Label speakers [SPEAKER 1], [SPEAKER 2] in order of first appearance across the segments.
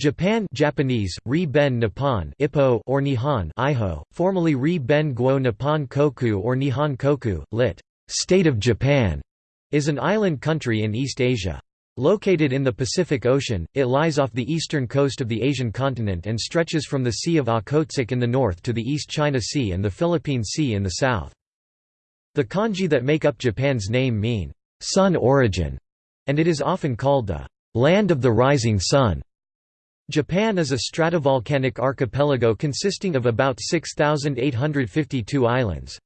[SPEAKER 1] Japan Japanese, Ri Ben Nippon Ippo or Nihon Iho, formerly Ri Ben Guo Nippon Koku or Nihon Koku, lit. State of Japan, is an island country in East Asia. Located in the Pacific Ocean, it lies off the eastern coast of the Asian continent and stretches from the Sea of ah Okhotsk in the north to the East China Sea and the Philippine Sea in the south. The kanji that make up Japan's name mean, sun origin, and it is often called the land of the rising sun. Japan is a stratovolcanic archipelago consisting of about 6,852 islands.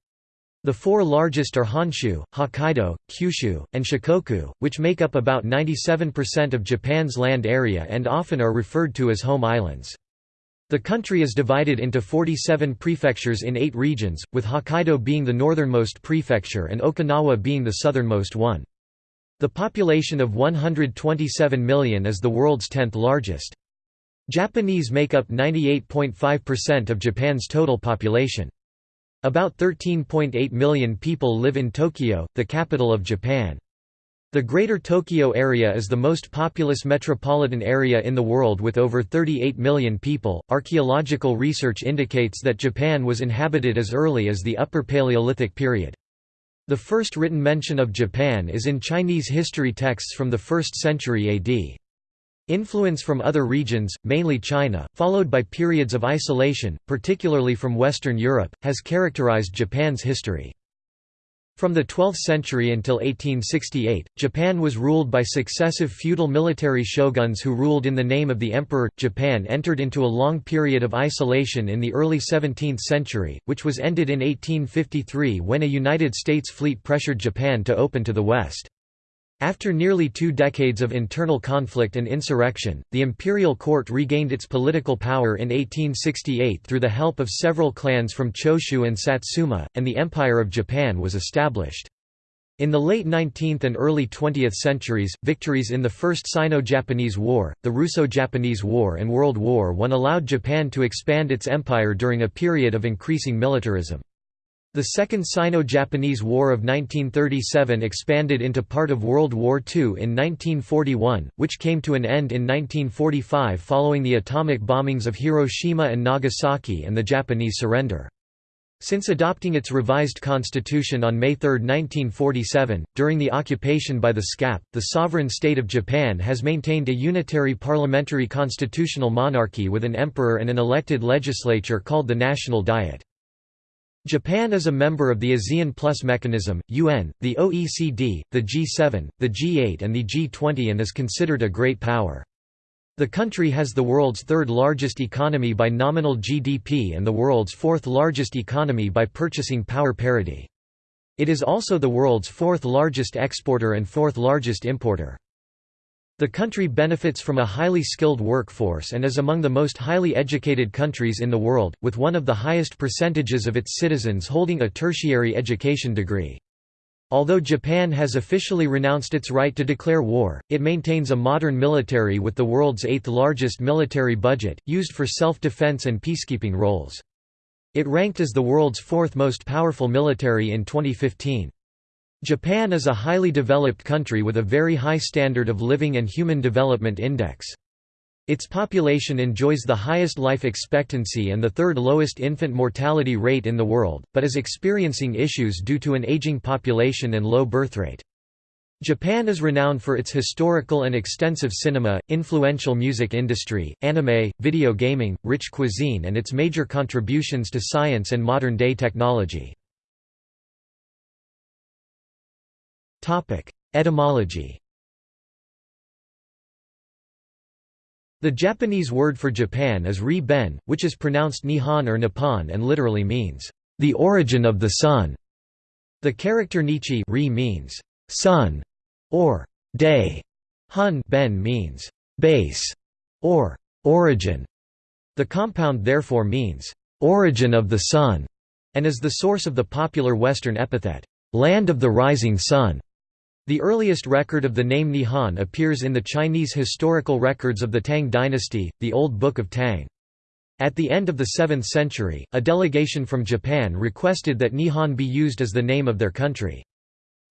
[SPEAKER 1] The four largest are Honshu, Hokkaido, Kyushu, and Shikoku, which make up about 97% of Japan's land area and often are referred to as home islands. The country is divided into 47 prefectures in eight regions, with Hokkaido being the northernmost prefecture and Okinawa being the southernmost one. The population of 127 million is the world's 10th largest. Japanese make up 98.5% of Japan's total population. About 13.8 million people live in Tokyo, the capital of Japan. The Greater Tokyo area is the most populous metropolitan area in the world with over 38 million people. Archaeological research indicates that Japan was inhabited as early as the Upper Paleolithic period. The first written mention of Japan is in Chinese history texts from the 1st century AD. Influence from other regions, mainly China, followed by periods of isolation, particularly from Western Europe, has characterized Japan's history. From the 12th century until 1868, Japan was ruled by successive feudal military shoguns who ruled in the name of the emperor. Japan entered into a long period of isolation in the early 17th century, which was ended in 1853 when a United States fleet pressured Japan to open to the West. After nearly two decades of internal conflict and insurrection, the imperial court regained its political power in 1868 through the help of several clans from Choshu and Satsuma, and the Empire of Japan was established. In the late 19th and early 20th centuries, victories in the First Sino-Japanese War, the Russo-Japanese War and World War I allowed Japan to expand its empire during a period of increasing militarism. The Second Sino-Japanese War of 1937 expanded into part of World War II in 1941, which came to an end in 1945 following the atomic bombings of Hiroshima and Nagasaki and the Japanese surrender. Since adopting its revised constitution on May 3, 1947, during the occupation by the SCAP, the sovereign state of Japan has maintained a unitary parliamentary constitutional monarchy with an emperor and an elected legislature called the National Diet. Japan is a member of the ASEAN Plus mechanism, UN, the OECD, the G7, the G8 and the G20 and is considered a great power. The country has the world's third largest economy by nominal GDP and the world's fourth largest economy by purchasing power parity. It is also the world's fourth largest exporter and fourth largest importer. The country benefits from a highly skilled workforce and is among the most highly educated countries in the world, with one of the highest percentages of its citizens holding a tertiary education degree. Although Japan has officially renounced its right to declare war, it maintains a modern military with the world's eighth largest military budget, used for self-defense and peacekeeping roles. It ranked as the world's fourth most powerful military in 2015. Japan is a highly developed country with a very high standard of living and human development index. Its population enjoys the highest life expectancy and the third lowest infant mortality rate in the world, but is experiencing issues due to an aging population and low birth rate. Japan is renowned for its historical and extensive cinema, influential music industry, anime, video gaming, rich cuisine and its major contributions to science and modern-day technology. Etymology The Japanese word for Japan is ri-ben, which is pronounced Nihon or Nippon and literally means, "...the origin of the sun". The character Nichi ri means, "...sun", or "...day". Hun ben means, "...base", or "...origin". The compound therefore means, "...origin of the sun", and is the source of the popular Western epithet, "...land of the rising sun". The earliest record of the name Nihon appears in the Chinese historical records of the Tang dynasty, the Old Book of Tang. At the end of the 7th century, a delegation from Japan requested that Nihon be used as the name of their country.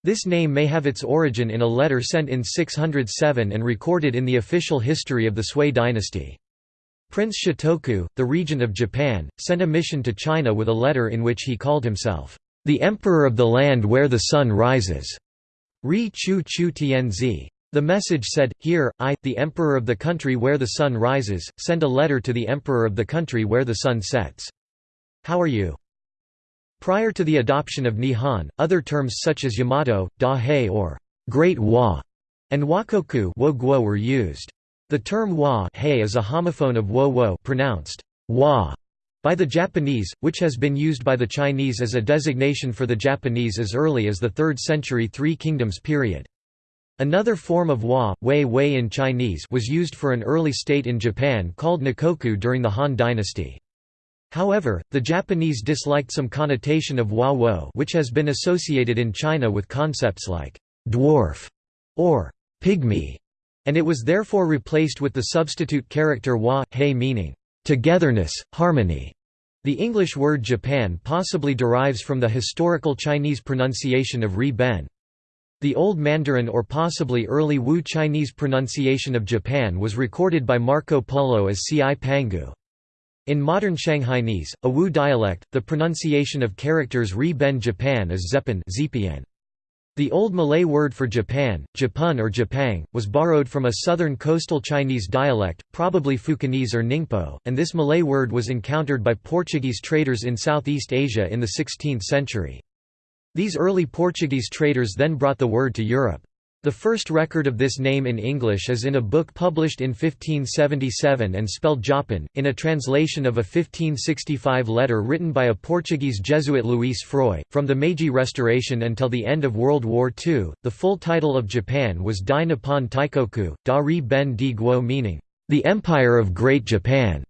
[SPEAKER 1] This name may have its origin in a letter sent in 607 and recorded in the official history of the Sui dynasty. Prince Shotoku, the regent of Japan, sent a mission to China with a letter in which he called himself, "...the emperor of the land where the sun rises." Ri Chu Chu Tianzi. The message said, Here, I, the emperor of the country where the sun rises, send a letter to the emperor of the country where the sun sets. How are you? Prior to the adoption of Nihon, other terms such as Yamato, Dahei or Great Wa and Wakoku were used. The term wa is a homophone of wo wo pronounced wa by the Japanese, which has been used by the Chinese as a designation for the Japanese as early as the 3rd century Three Kingdoms period. Another form of wa, wei wei in Chinese was used for an early state in Japan called Nikoku during the Han dynasty. However, the Japanese disliked some connotation of wa wo which has been associated in China with concepts like «dwarf» or «pygmy» and it was therefore replaced with the substitute character wa, hei meaning, togetherness, harmony. The English word Japan possibly derives from the historical Chinese pronunciation of Ri Ben. The Old Mandarin or possibly early Wu Chinese pronunciation of Japan was recorded by Marco Polo as Cipangu. In modern Shanghainese, a Wu dialect, the pronunciation of characters Ri Ben Japan is Zepan the Old Malay word for Japan, Japun or Japang, was borrowed from a southern coastal Chinese dialect, probably Fukienese or Ningpo, and this Malay word was encountered by Portuguese traders in Southeast Asia in the 16th century. These early Portuguese traders then brought the word to Europe. The first record of this name in English is in a book published in 1577 and spelled Japan, in a translation of a 1565 letter written by a Portuguese Jesuit Luís Fróis. From the Meiji Restoration until the end of World War II, the full title of Japan was Dai Nippon Taikoku, Da Ri Ben Di Guo meaning, the Empire of Great Japan.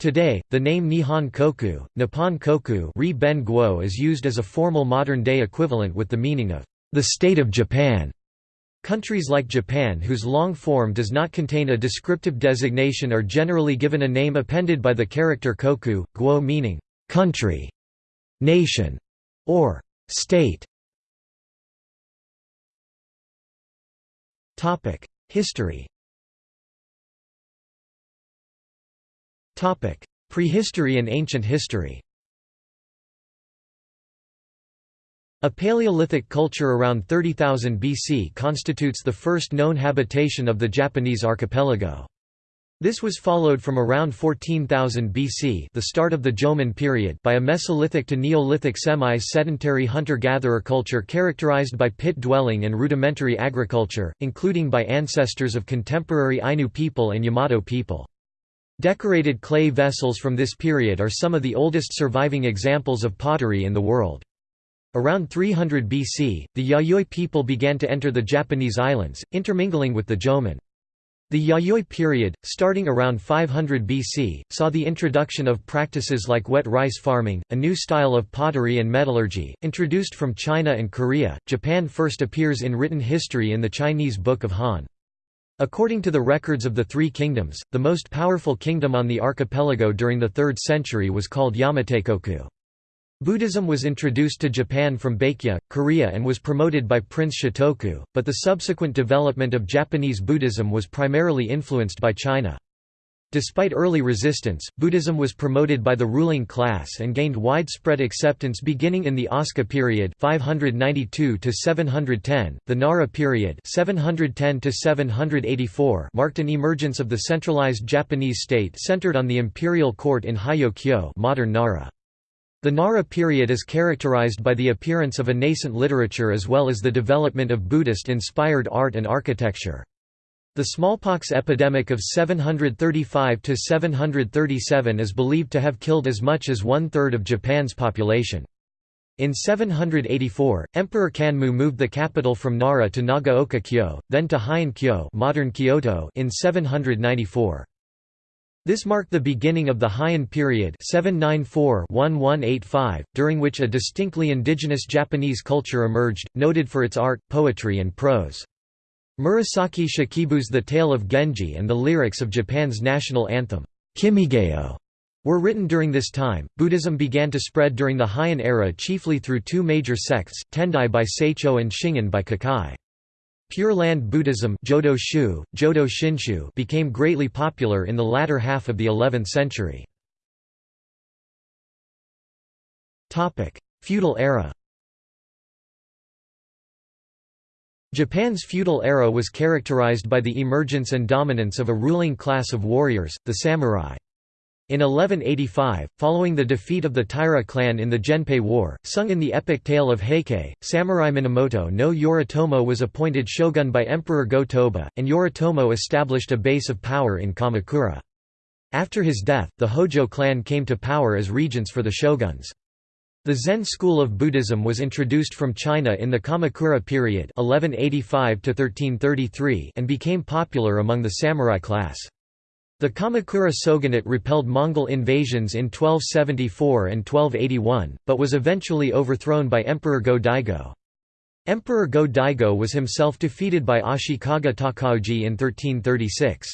[SPEAKER 1] Today, the name Nihon Koku, Nippon Koku Ri Ben Guo is used as a formal modern-day equivalent with the meaning of the State of Japan. Countries like Japan whose long form does not contain a descriptive designation are generally given a name appended by the character koku, guo meaning country, nation, or state. History Prehistory and ancient history A Paleolithic culture around 30,000 BC constitutes the first known habitation of the Japanese archipelago. This was followed from around 14,000 BC the start of the Jomon period by a Mesolithic to Neolithic semi-sedentary hunter-gatherer culture characterized by pit dwelling and rudimentary agriculture, including by ancestors of contemporary Ainu people and Yamato people. Decorated clay vessels from this period are some of the oldest surviving examples of pottery in the world. Around 300 BC, the Yayoi people began to enter the Japanese islands, intermingling with the Jomon. The Yayoi period, starting around 500 BC, saw the introduction of practices like wet rice farming, a new style of pottery and metallurgy, introduced from China and Korea. Japan first appears in written history in the Chinese Book of Han. According to the records of the Three Kingdoms, the most powerful kingdom on the archipelago during the 3rd century was called Yamateikoku. Buddhism was introduced to Japan from Baekje, Korea and was promoted by Prince Shotoku, but the subsequent development of Japanese Buddhism was primarily influenced by China. Despite early resistance, Buddhism was promoted by the ruling class and gained widespread acceptance beginning in the Asuka period 592 to 710. The Nara period 710 to 784 marked an emergence of the centralized Japanese state centered on the imperial court in Heijo-kyo, modern Nara. The Nara period is characterized by the appearance of a nascent literature as well as the development of Buddhist-inspired art and architecture. The smallpox epidemic of 735–737 is believed to have killed as much as one-third of Japan's population. In 784, Emperor Kanmu moved the capital from Nara to Nagaoka-kyo, then to Heian-kyo modern Kyoto in 794. This marked the beginning of the Heian period 794–1185, during which a distinctly indigenous Japanese culture emerged, noted for its art, poetry and prose. Murasaki Shikibu's The Tale of Genji and the lyrics of Japan's national anthem, Kimigayo, were written during this time. Buddhism began to spread during the Heian era chiefly through two major sects, Tendai by Saicho and Shingon by Kukai. Pure Land Buddhism Jodo Shu, Jodo Shinshu became greatly popular in the latter half of the 11th century. Feudal era Japan's feudal era was characterized by the emergence and dominance of a ruling class of warriors, the samurai. In 1185, following the defeat of the Taira clan in the Genpei War, sung in the epic tale of Heike, samurai Minamoto no Yoritomo was appointed shogun by Emperor Go-Toba, and Yoritomo established a base of power in Kamakura. After his death, the Hojo clan came to power as regents for the shoguns. The Zen school of Buddhism was introduced from China in the Kamakura period 1185 and became popular among the samurai class. The Kamakura shogunate repelled Mongol invasions in 1274 and 1281, but was eventually overthrown by Emperor Go-Daigo. Emperor Go-Daigo was himself defeated by Ashikaga Takauji in 1336.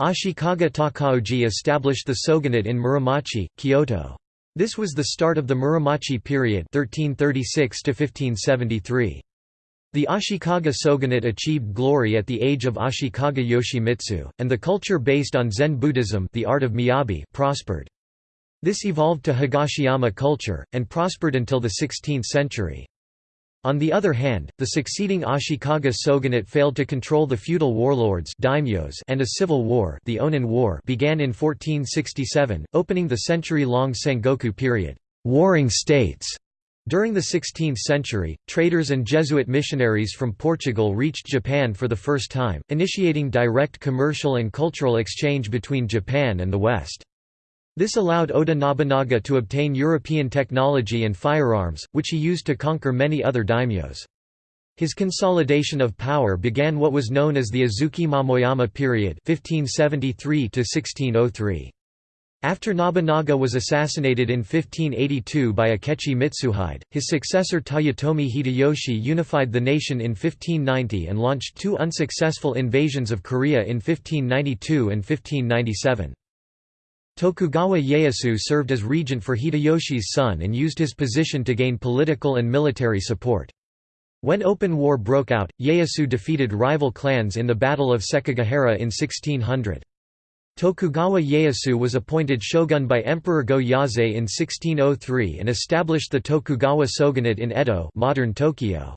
[SPEAKER 1] Ashikaga Takauji established the shogunate in Muromachi, Kyoto. This was the start of the Muromachi period 1336 -1573. The Ashikaga shogunate achieved glory at the age of Ashikaga Yoshimitsu, and the culture based on Zen Buddhism the art of miyabi prospered. This evolved to Higashiyama culture, and prospered until the 16th century. On the other hand, the succeeding Ashikaga shogunate failed to control the feudal warlords daimyos and a civil war, the Onin War began in 1467, opening the century-long Sengoku period, warring states. During the 16th century, traders and Jesuit missionaries from Portugal reached Japan for the first time, initiating direct commercial and cultural exchange between Japan and the West. This allowed Oda Nobunaga to obtain European technology and firearms, which he used to conquer many other daimyos. His consolidation of power began what was known as the Azuchi Momoyama period 1573 -1603. After Nobunaga was assassinated in 1582 by Akechi Mitsuhide, his successor Toyotomi Hideyoshi unified the nation in 1590 and launched two unsuccessful invasions of Korea in 1592 and 1597. Tokugawa Ieyasu served as regent for Hideyoshi's son and used his position to gain political and military support. When open war broke out, Ieyasu defeated rival clans in the Battle of Sekigahara in 1600. Tokugawa Ieyasu was appointed shogun by Emperor Go-Yozei in 1603 and established the Tokugawa shogunate in Edo modern Tokyo.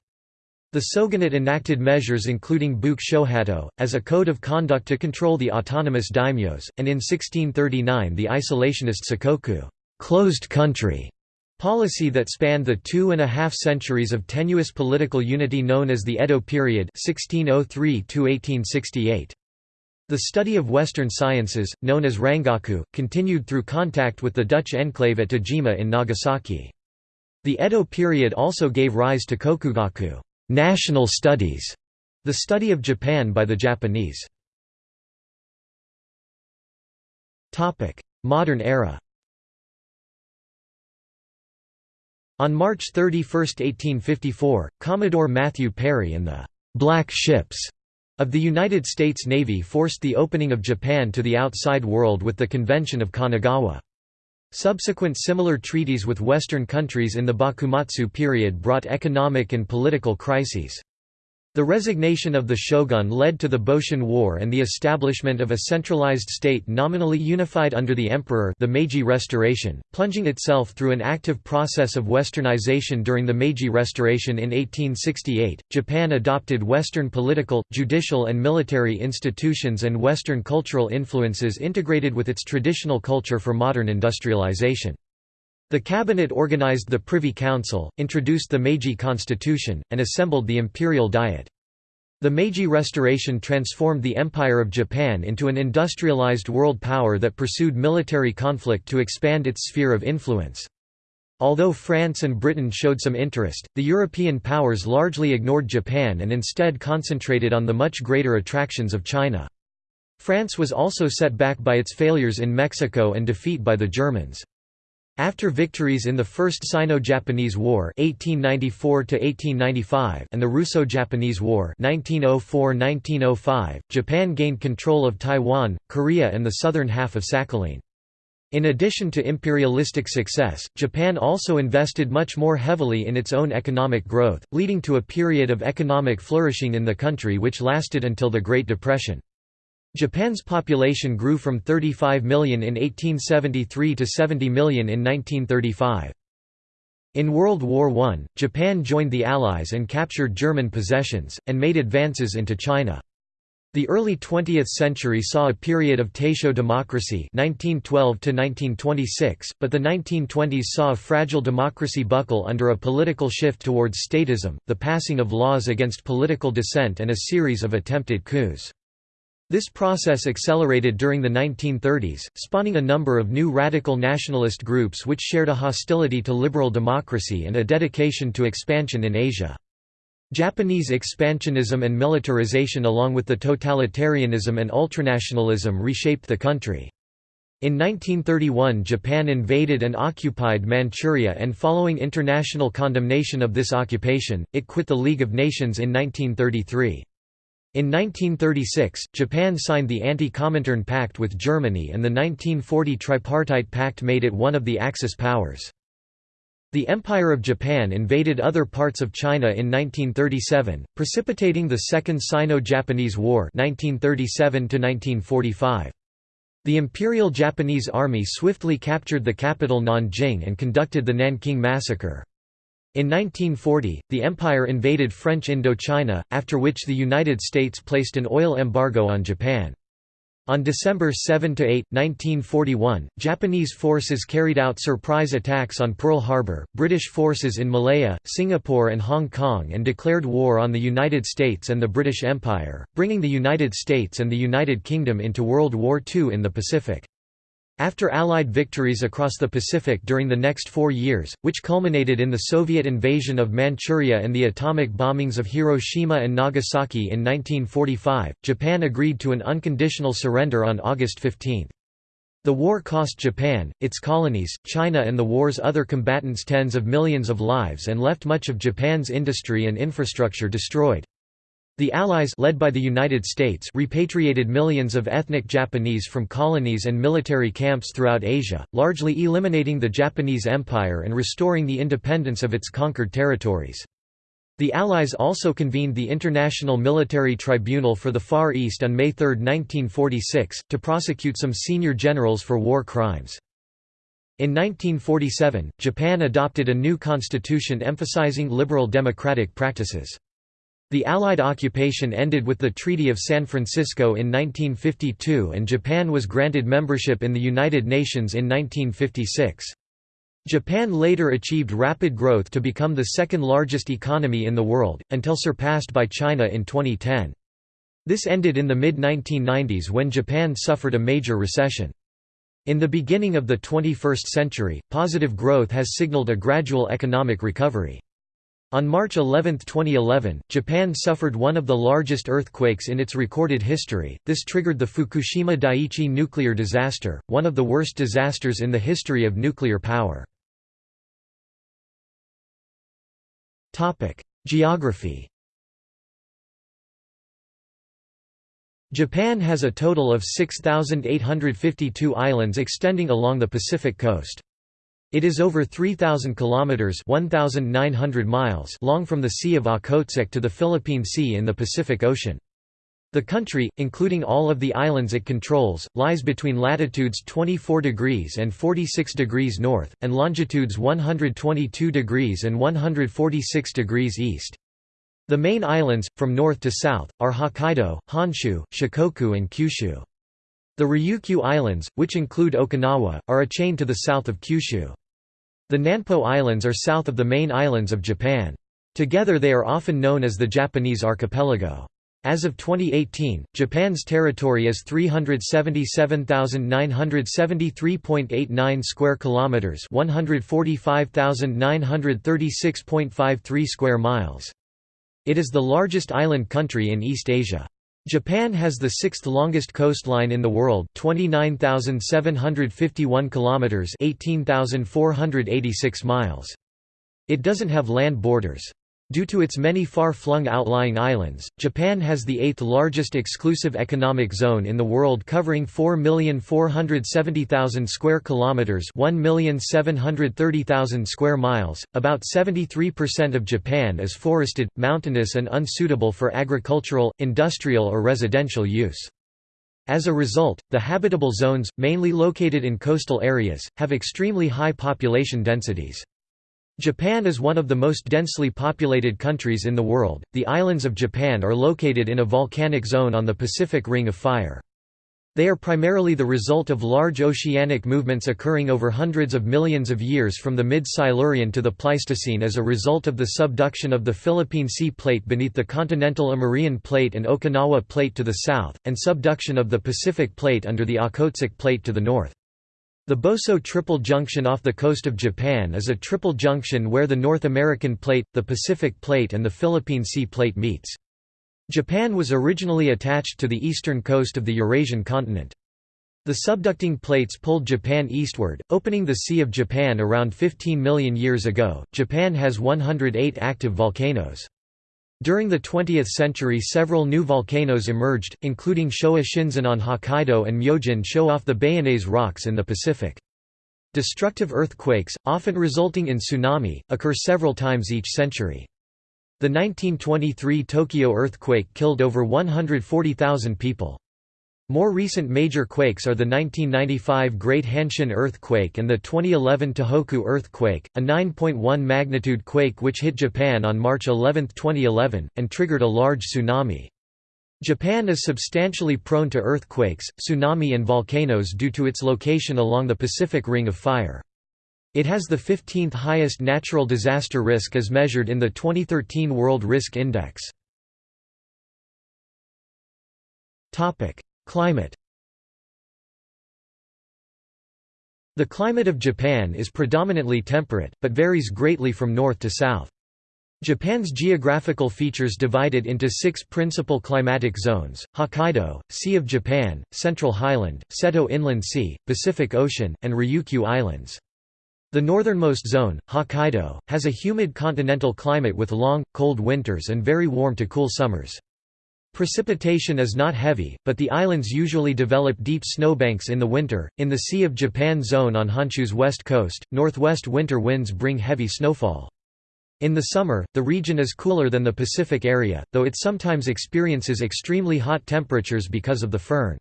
[SPEAKER 1] The shogunate enacted measures including Buke Shohato, as a code of conduct to control the autonomous daimyos, and in 1639 the isolationist Sakoku closed country policy that spanned the two and a half centuries of tenuous political unity known as the Edo period 1603 -1868. The study of Western sciences, known as Rangaku, continued through contact with the Dutch enclave at Dejima in Nagasaki. The Edo period also gave rise to Kokugaku national studies, the study of Japan by the Japanese. Modern era On March 31, 1854, Commodore Matthew Perry and the «black ships» of the United States Navy forced the opening of Japan to the outside world with the Convention of Kanagawa. Subsequent similar treaties with Western countries in the Bakumatsu period brought economic and political crises. The resignation of the shogun led to the Boshin War and the establishment of a centralized state nominally unified under the emperor the Meiji Restoration, plunging itself through an active process of westernization during the Meiji Restoration in 1868. Japan adopted Western political, judicial and military institutions and Western cultural influences integrated with its traditional culture for modern industrialization. The cabinet organized the Privy Council, introduced the Meiji Constitution, and assembled the Imperial Diet. The Meiji Restoration transformed the Empire of Japan into an industrialized world power that pursued military conflict to expand its sphere of influence. Although France and Britain showed some interest, the European powers largely ignored Japan and instead concentrated on the much greater attractions of China. France was also set back by its failures in Mexico and defeat by the Germans. After victories in the First Sino-Japanese War (1894–1895) and the Russo-Japanese War (1904–1905), Japan gained control of Taiwan, Korea, and the southern half of Sakhalin. In addition to imperialistic success, Japan also invested much more heavily in its own economic growth, leading to a period of economic flourishing in the country which lasted until the Great Depression. Japan's population grew from 35 million in 1873 to 70 million in 1935. In World War I, Japan joined the Allies and captured German possessions, and made advances into China. The early 20th century saw a period of Taisho democracy 1912 but the 1920s saw a fragile democracy buckle under a political shift towards statism, the passing of laws against political dissent and a series of attempted coups. This process accelerated during the 1930s, spawning a number of new radical nationalist groups which shared a hostility to liberal democracy and a dedication to expansion in Asia. Japanese expansionism and militarization along with the totalitarianism and ultranationalism reshaped the country. In 1931 Japan invaded and occupied Manchuria and following international condemnation of this occupation, it quit the League of Nations in 1933. In 1936, Japan signed the Anti-Comintern Pact with Germany and the 1940 Tripartite Pact made it one of the Axis powers. The Empire of Japan invaded other parts of China in 1937, precipitating the Second Sino-Japanese War 1937 The Imperial Japanese Army swiftly captured the capital Nanjing and conducted the Nanking Massacre. In 1940, the empire invaded French Indochina, after which the United States placed an oil embargo on Japan. On December 7–8, 1941, Japanese forces carried out surprise attacks on Pearl Harbor, British forces in Malaya, Singapore and Hong Kong and declared war on the United States and the British Empire, bringing the United States and the United Kingdom into World War II in the Pacific. After Allied victories across the Pacific during the next four years, which culminated in the Soviet invasion of Manchuria and the atomic bombings of Hiroshima and Nagasaki in 1945, Japan agreed to an unconditional surrender on August 15. The war cost Japan, its colonies, China and the war's other combatants tens of millions of lives and left much of Japan's industry and infrastructure destroyed. The Allies led by the United States repatriated millions of ethnic Japanese from colonies and military camps throughout Asia, largely eliminating the Japanese Empire and restoring the independence of its conquered territories. The Allies also convened the International Military Tribunal for the Far East on May 3, 1946, to prosecute some senior generals for war crimes. In 1947, Japan adopted a new constitution emphasizing liberal democratic practices. The Allied occupation ended with the Treaty of San Francisco in 1952 and Japan was granted membership in the United Nations in 1956. Japan later achieved rapid growth to become the second largest economy in the world, until surpassed by China in 2010. This ended in the mid-1990s when Japan suffered a major recession. In the beginning of the 21st century, positive growth has signaled a gradual economic recovery. On March 11, 2011, Japan suffered one of the largest earthquakes in its recorded history. This triggered the Fukushima Daiichi nuclear disaster, one of the worst disasters in the history of nuclear power. Topic: Geography. Japan has a total of 6852 islands extending along the Pacific coast. It is over 3,000 kilometers (1,900 miles) long from the Sea of Okhotsk to the Philippine Sea in the Pacific Ocean. The country, including all of the islands it controls, lies between latitudes 24 degrees and 46 degrees north, and longitudes 122 degrees and 146 degrees east. The main islands, from north to south, are Hokkaido, Honshu, Shikoku and Kyushu. The Ryukyu Islands, which include Okinawa, are a chain to the south of Kyushu. The Nanpo Islands are south of the main islands of Japan. Together they are often known as the Japanese archipelago. As of 2018, Japan's territory is 377,973.89 square kilometers, 145,936.53 square miles. It is the largest island country in East Asia. Japan has the sixth longest coastline in the world, 29,751 kilometers, 18,486 miles. It doesn't have land borders. Due to its many far-flung outlying islands, Japan has the eighth largest exclusive economic zone in the world covering 4,470,000 square kilometers, 1,730,000 square miles. About 73% of Japan is forested, mountainous and unsuitable for agricultural, industrial or residential use. As a result, the habitable zones, mainly located in coastal areas, have extremely high population densities. Japan is one of the most densely populated countries in the world. The islands of Japan are located in a volcanic zone on the Pacific Ring of Fire. They are primarily the result of large oceanic movements occurring over hundreds of millions of years from the mid-Silurian to the Pleistocene as a result of the subduction of the Philippine Sea Plate beneath the continental Amurian Plate and Okinawa Plate to the south, and subduction of the Pacific Plate under the Okhotsk Plate to the north. The Boso Triple Junction off the coast of Japan is a triple junction where the North American Plate, the Pacific Plate and the Philippine Sea Plate meets. Japan was originally attached to the eastern coast of the Eurasian continent. The subducting plates pulled Japan eastward, opening the Sea of Japan around 15 million years ago. Japan has 108 active volcanoes. During the 20th century several new volcanoes emerged, including Showa Shinzan on Hokkaido and Myojin Sho off the Bayonnaise rocks in the Pacific. Destructive earthquakes, often resulting in tsunami, occur several times each century. The 1923 Tokyo earthquake killed over 140,000 people. More recent major quakes are the 1995 Great Hanshin earthquake and the 2011 Tohoku earthquake, a 9.1 magnitude quake which hit Japan on March 11, 2011, and triggered a large tsunami. Japan is substantially prone to earthquakes, tsunami and volcanoes due to its location along the Pacific Ring of Fire. It has the 15th highest natural disaster risk as measured in the 2013 World Risk Index. Climate The climate of Japan is predominantly temperate, but varies greatly from north to south. Japan's geographical features divide it into six principal climatic zones, Hokkaido, Sea of Japan, Central Highland, Seto Inland Sea, Pacific Ocean, and Ryukyu Islands. The northernmost zone, Hokkaido, has a humid continental climate with long, cold winters and very warm to cool summers. Precipitation is not heavy, but the islands usually develop deep snowbanks in the winter. In the Sea of Japan zone on Honshu's west coast, northwest winter winds bring heavy snowfall. In the summer, the region is cooler than the Pacific area, though it sometimes experiences extremely hot temperatures because of the foehn.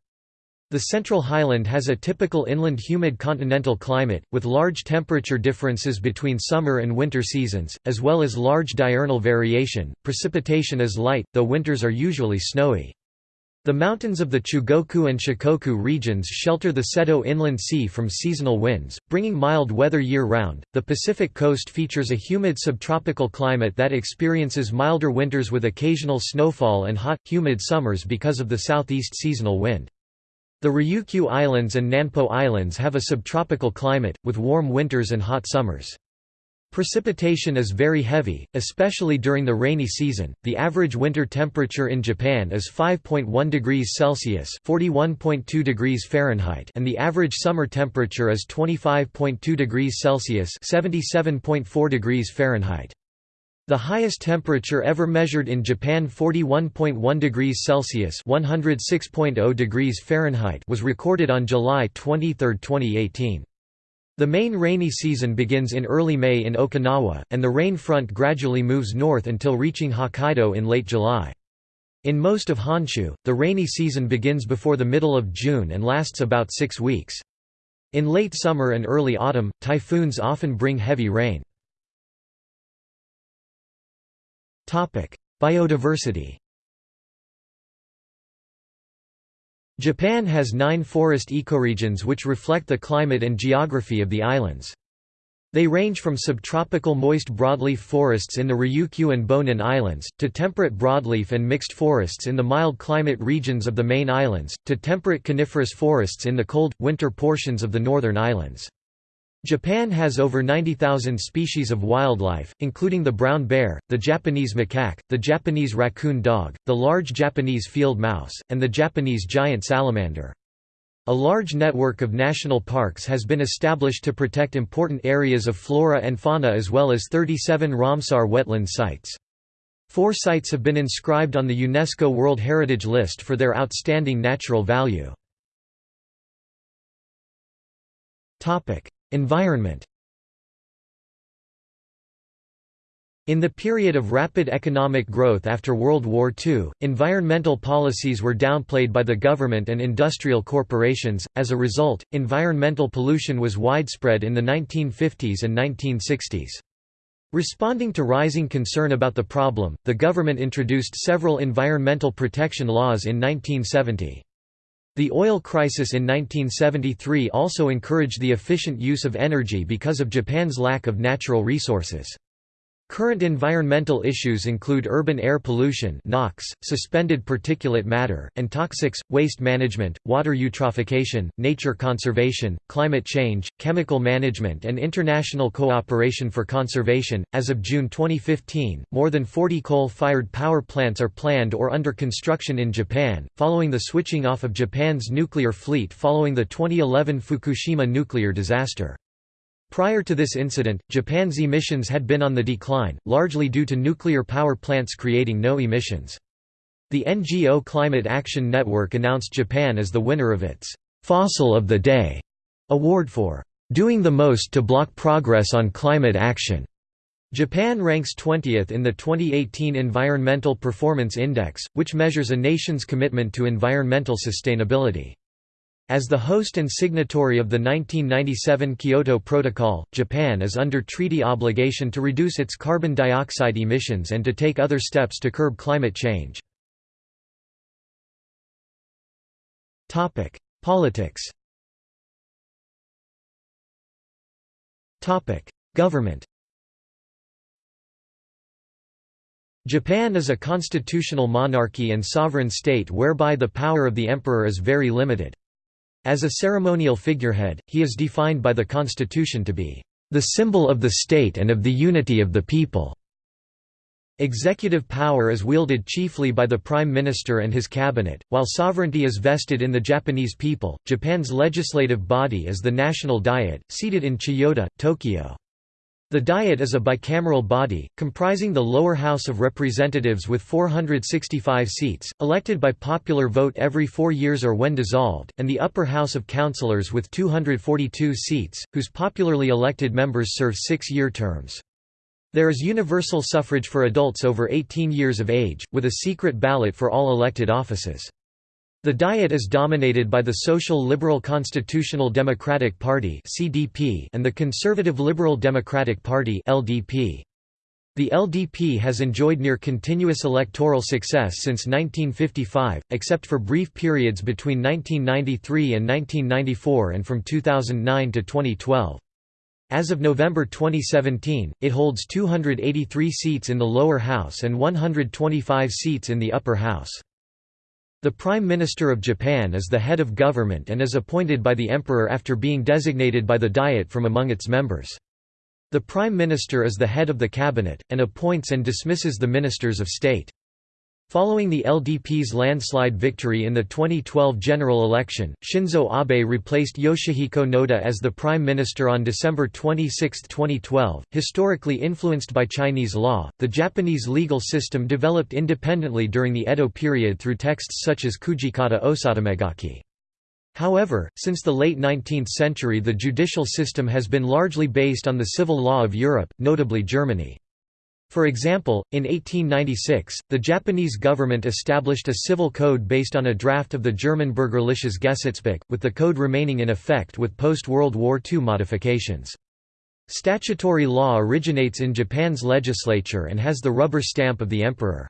[SPEAKER 1] The Central Highland has a typical inland humid continental climate, with large temperature differences between summer and winter seasons, as well as large diurnal variation. Precipitation is light, though winters are usually snowy. The mountains of the Chugoku and Shikoku regions shelter the Seto Inland Sea from seasonal winds, bringing mild weather year-round. The Pacific coast features a humid subtropical climate that experiences milder winters with occasional snowfall and hot, humid summers because of the southeast seasonal wind. The Ryukyu Islands and Nanpo Islands have a subtropical climate, with warm winters and hot summers. Precipitation is very heavy, especially during the rainy season. The average winter temperature in Japan is 5.1 degrees Celsius (41.2 degrees Fahrenheit), and the average summer temperature is 25.2 degrees Celsius (77.4 degrees Fahrenheit). The highest temperature ever measured in Japan 41.1 degrees Celsius (106.0 degrees Fahrenheit) was recorded on July 23, 2018. The main rainy season begins in early May in Okinawa, and the rain front gradually moves north until reaching Hokkaido in late July. In most of Honshu, the rainy season begins before the middle of June and lasts about six weeks. In late summer and early autumn, typhoons often bring heavy rain. Biodiversity Japan has nine forest ecoregions which reflect the climate and geography of the islands. They range from subtropical moist broadleaf forests in the Ryukyu and Bonin Islands, to temperate broadleaf and mixed forests in the mild climate regions of the main islands, to temperate coniferous forests in the cold, winter portions of the northern islands. Japan has over 90,000 species of wildlife, including the brown bear, the Japanese macaque, the Japanese raccoon dog, the large Japanese field mouse, and the Japanese giant salamander. A large network of national parks has been established to protect important areas of flora and fauna as well as 37 Ramsar wetland sites. Four sites have been inscribed on the UNESCO World Heritage List for their outstanding natural value. Environment In the period of rapid economic growth after World War II, environmental policies were downplayed by the government and industrial corporations, as a result, environmental pollution was widespread in the 1950s and 1960s. Responding to rising concern about the problem, the government introduced several environmental protection laws in 1970. The oil crisis in 1973 also encouraged the efficient use of energy because of Japan's lack of natural resources. Current environmental issues include urban air pollution NOx, suspended particulate matter, and toxics, waste management, water eutrophication, nature conservation, climate change, chemical management and international cooperation for conservation. As of June 2015, more than 40 coal-fired power plants are planned or under construction in Japan, following the switching off of Japan's nuclear fleet following the 2011 Fukushima nuclear disaster. Prior to this incident, Japan's emissions had been on the decline, largely due to nuclear power plants creating no emissions. The NGO Climate Action Network announced Japan as the winner of its «Fossil of the Day» award for «doing the most to block progress on climate action». Japan ranks 20th in the 2018 Environmental Performance Index, which measures a nation's commitment to environmental sustainability. As the host and signatory of the 1997 Kyoto Protocol, Japan is under treaty obligation to reduce its carbon dioxide emissions and to take other steps to curb climate change. Politics Government Japan is a constitutional monarchy and sovereign state whereby the power of the emperor is very limited. As a ceremonial figurehead, he is defined by the constitution to be the symbol of the state and of the unity of the people. Executive power is wielded chiefly by the Prime Minister and his cabinet, while sovereignty is vested in the Japanese people. Japan's legislative body is the National Diet, seated in Chiyoda, Tokyo. The Diet is a bicameral body, comprising the lower house of representatives with 465 seats, elected by popular vote every four years or when dissolved, and the upper house of councillors with 242 seats, whose popularly elected members serve six-year terms. There is universal suffrage for adults over 18 years of age, with a secret ballot for all elected offices. The Diet is dominated by the Social Liberal Constitutional Democratic Party and the Conservative Liberal Democratic Party The LDP has enjoyed near continuous electoral success since 1955, except for brief periods between 1993 and 1994 and from 2009 to 2012. As of November 2017, it holds 283 seats in the lower house and 125 seats in the upper house. The Prime Minister of Japan is the head of government and is appointed by the Emperor after being designated by the Diet from among its members. The Prime Minister is the head of the cabinet, and appoints and dismisses the ministers of state. Following the LDP's landslide victory in the 2012 general election, Shinzo Abe replaced Yoshihiko Noda as the prime minister on December 26, 2012. Historically influenced by Chinese law, the Japanese legal system developed independently during the Edo period through texts such as Kujikata Osatamegaki. However, since the late 19th century the judicial system has been largely based on the civil law of Europe, notably Germany. For example, in 1896, the Japanese government established a civil code based on a draft of the German Bürgerliches Gesetzbuch, with the code remaining in effect with post-World War II modifications. Statutory law originates in Japan's legislature and has the rubber stamp of the emperor.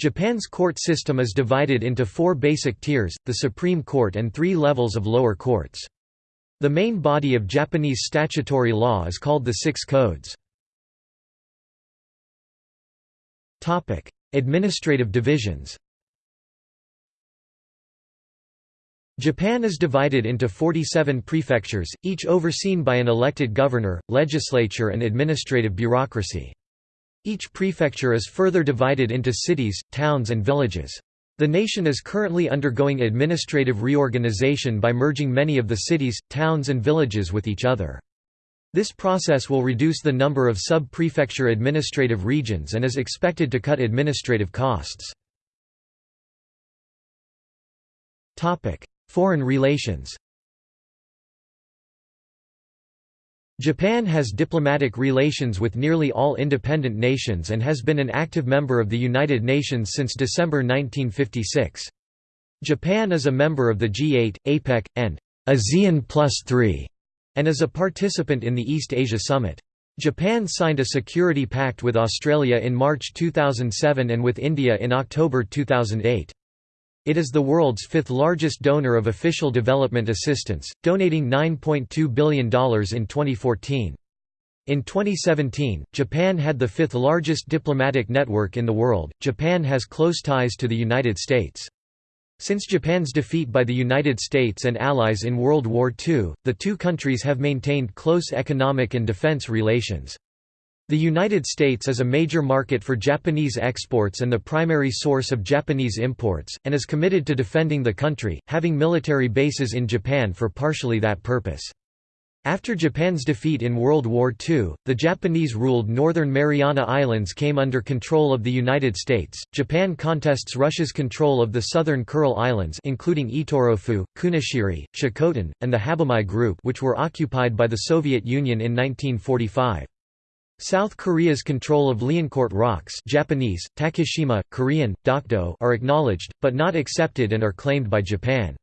[SPEAKER 1] Japan's court system is divided into four basic tiers, the Supreme Court and three levels of lower courts. The main body of Japanese statutory law is called the Six Codes. Administrative divisions Japan is divided into 47 prefectures, each overseen by an elected governor, legislature and administrative bureaucracy. Each prefecture is further divided into cities, towns and villages. The nation is currently undergoing administrative reorganization by merging many of the cities, towns and villages with each other. This process will reduce the number of sub-prefecture administrative regions and is expected to cut administrative costs. Foreign relations Japan has diplomatic relations with nearly all independent nations and has been an active member of the United Nations since December 1956. Japan is a member of the G8, APEC, and ASEAN Plus 3, and is a participant in the East Asia Summit. Japan signed a security pact with Australia in March 2007 and with India in October 2008. It is the world's fifth largest donor of official development assistance, donating $9.2 billion in 2014. In 2017, Japan had the fifth largest diplomatic network in the world. Japan has close ties to the United States. Since Japan's defeat by the United States and Allies in World War II, the two countries have maintained close economic and defense relations. The United States is a major market for Japanese exports and the primary source of Japanese imports, and is committed to defending the country, having military bases in Japan for partially that purpose. After Japan's defeat in World War II, the Japanese-ruled Northern Mariana Islands came under control of the United States. Japan contests Russia's control of the southern Kuril Islands including Itorofu, Kunashiri, Shikotan, and the Habomai Group which were occupied by the Soviet Union in 1945. South Korea's control of Liancourt rocks Japanese, Takeshima, Korean, Dokdo are acknowledged, but not accepted and are claimed by Japan.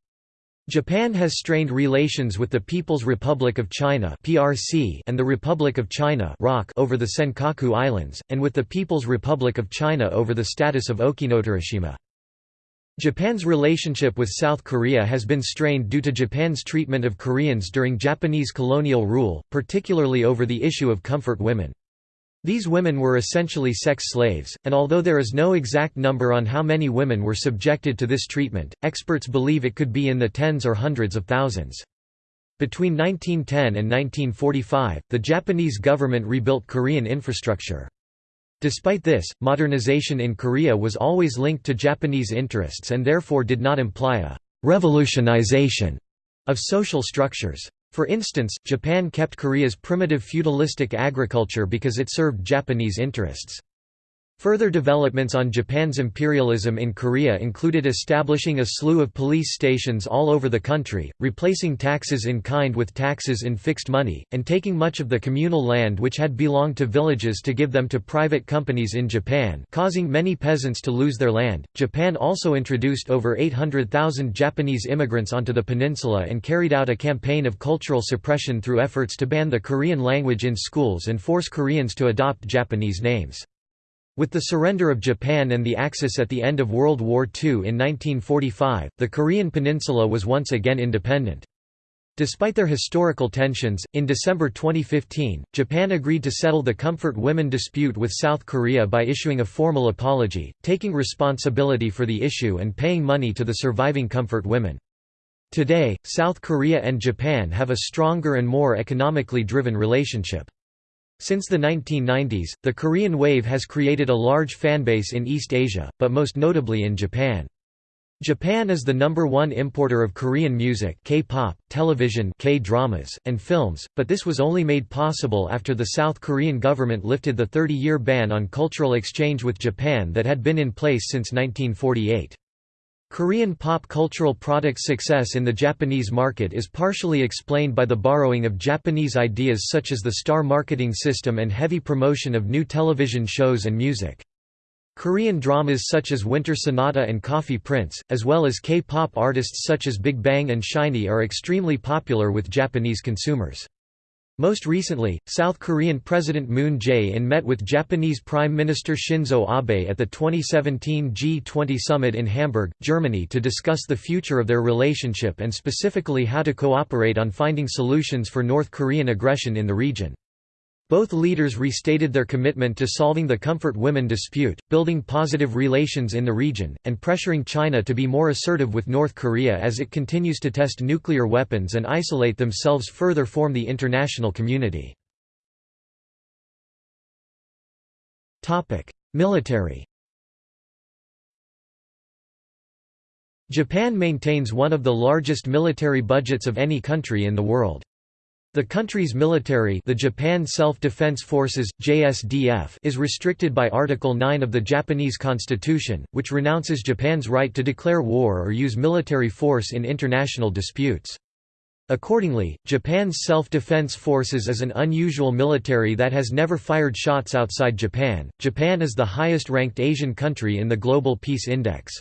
[SPEAKER 1] Japan has strained relations with the People's Republic of China (PRC) and the Republic of China (ROC) over the Senkaku Islands, and with the People's Republic of China over the status of Okinotorishima. Japan's relationship with South Korea has been strained due to Japan's treatment of Koreans during Japanese colonial rule, particularly over the issue of comfort women. These women were essentially sex slaves, and although there is no exact number on how many women were subjected to this treatment, experts believe it could be in the tens or hundreds of thousands. Between 1910 and 1945, the Japanese government rebuilt Korean infrastructure. Despite this, modernization in Korea was always linked to Japanese interests and therefore did not imply a «revolutionization» of social structures. For instance, Japan kept Korea's primitive feudalistic agriculture because it served Japanese interests. Further developments on Japan's imperialism in Korea included establishing a slew of police stations all over the country, replacing taxes in kind with taxes in fixed money, and taking much of the communal land which had belonged to villages to give them to private companies in Japan, causing many peasants to lose their land. Japan also introduced over 800,000 Japanese immigrants onto the peninsula and carried out a campaign of cultural suppression through efforts to ban the Korean language in schools and force Koreans to adopt Japanese names. With the surrender of Japan and the Axis at the end of World War II in 1945, the Korean peninsula was once again independent. Despite their historical tensions, in December 2015, Japan agreed to settle the Comfort Women dispute with South Korea by issuing a formal apology, taking responsibility for the issue and paying money to the surviving Comfort women. Today, South Korea and Japan have a stronger and more economically driven relationship. Since the 1990s, the Korean wave has created a large fanbase in East Asia, but most notably in Japan. Japan is the number one importer of Korean music K-pop, television K-dramas, and films, but this was only made possible after the South Korean government lifted the 30-year ban on cultural exchange with Japan that had been in place since 1948. Korean pop cultural products' success in the Japanese market is partially explained by the borrowing of Japanese ideas such as the star marketing system and heavy promotion of new television shows and music. Korean dramas such as Winter Sonata and Coffee Prince, as well as K-pop artists such as Big Bang and SHINee are extremely popular with Japanese consumers. Most recently, South Korean President Moon Jae-in met with Japanese Prime Minister Shinzo Abe at the 2017 G20 summit in Hamburg, Germany to discuss the future of their relationship and specifically how to cooperate on finding solutions for North Korean aggression in the region. Both leaders restated their commitment to solving the Comfort Women dispute, building positive relations in the region, and pressuring China to be more assertive with North Korea as it continues to test nuclear weapons and isolate themselves further from the international community. Military Japan maintains one of the largest military budgets of any country in the world. The country's military the Japan Self-Defense Forces, JSDF, is restricted by Article 9 of the Japanese constitution, which renounces Japan's right to declare war or use military force in international disputes. Accordingly, Japan's self-defense forces is an unusual military that has never fired shots outside Japan. Japan is the highest-ranked Asian country in the Global Peace Index.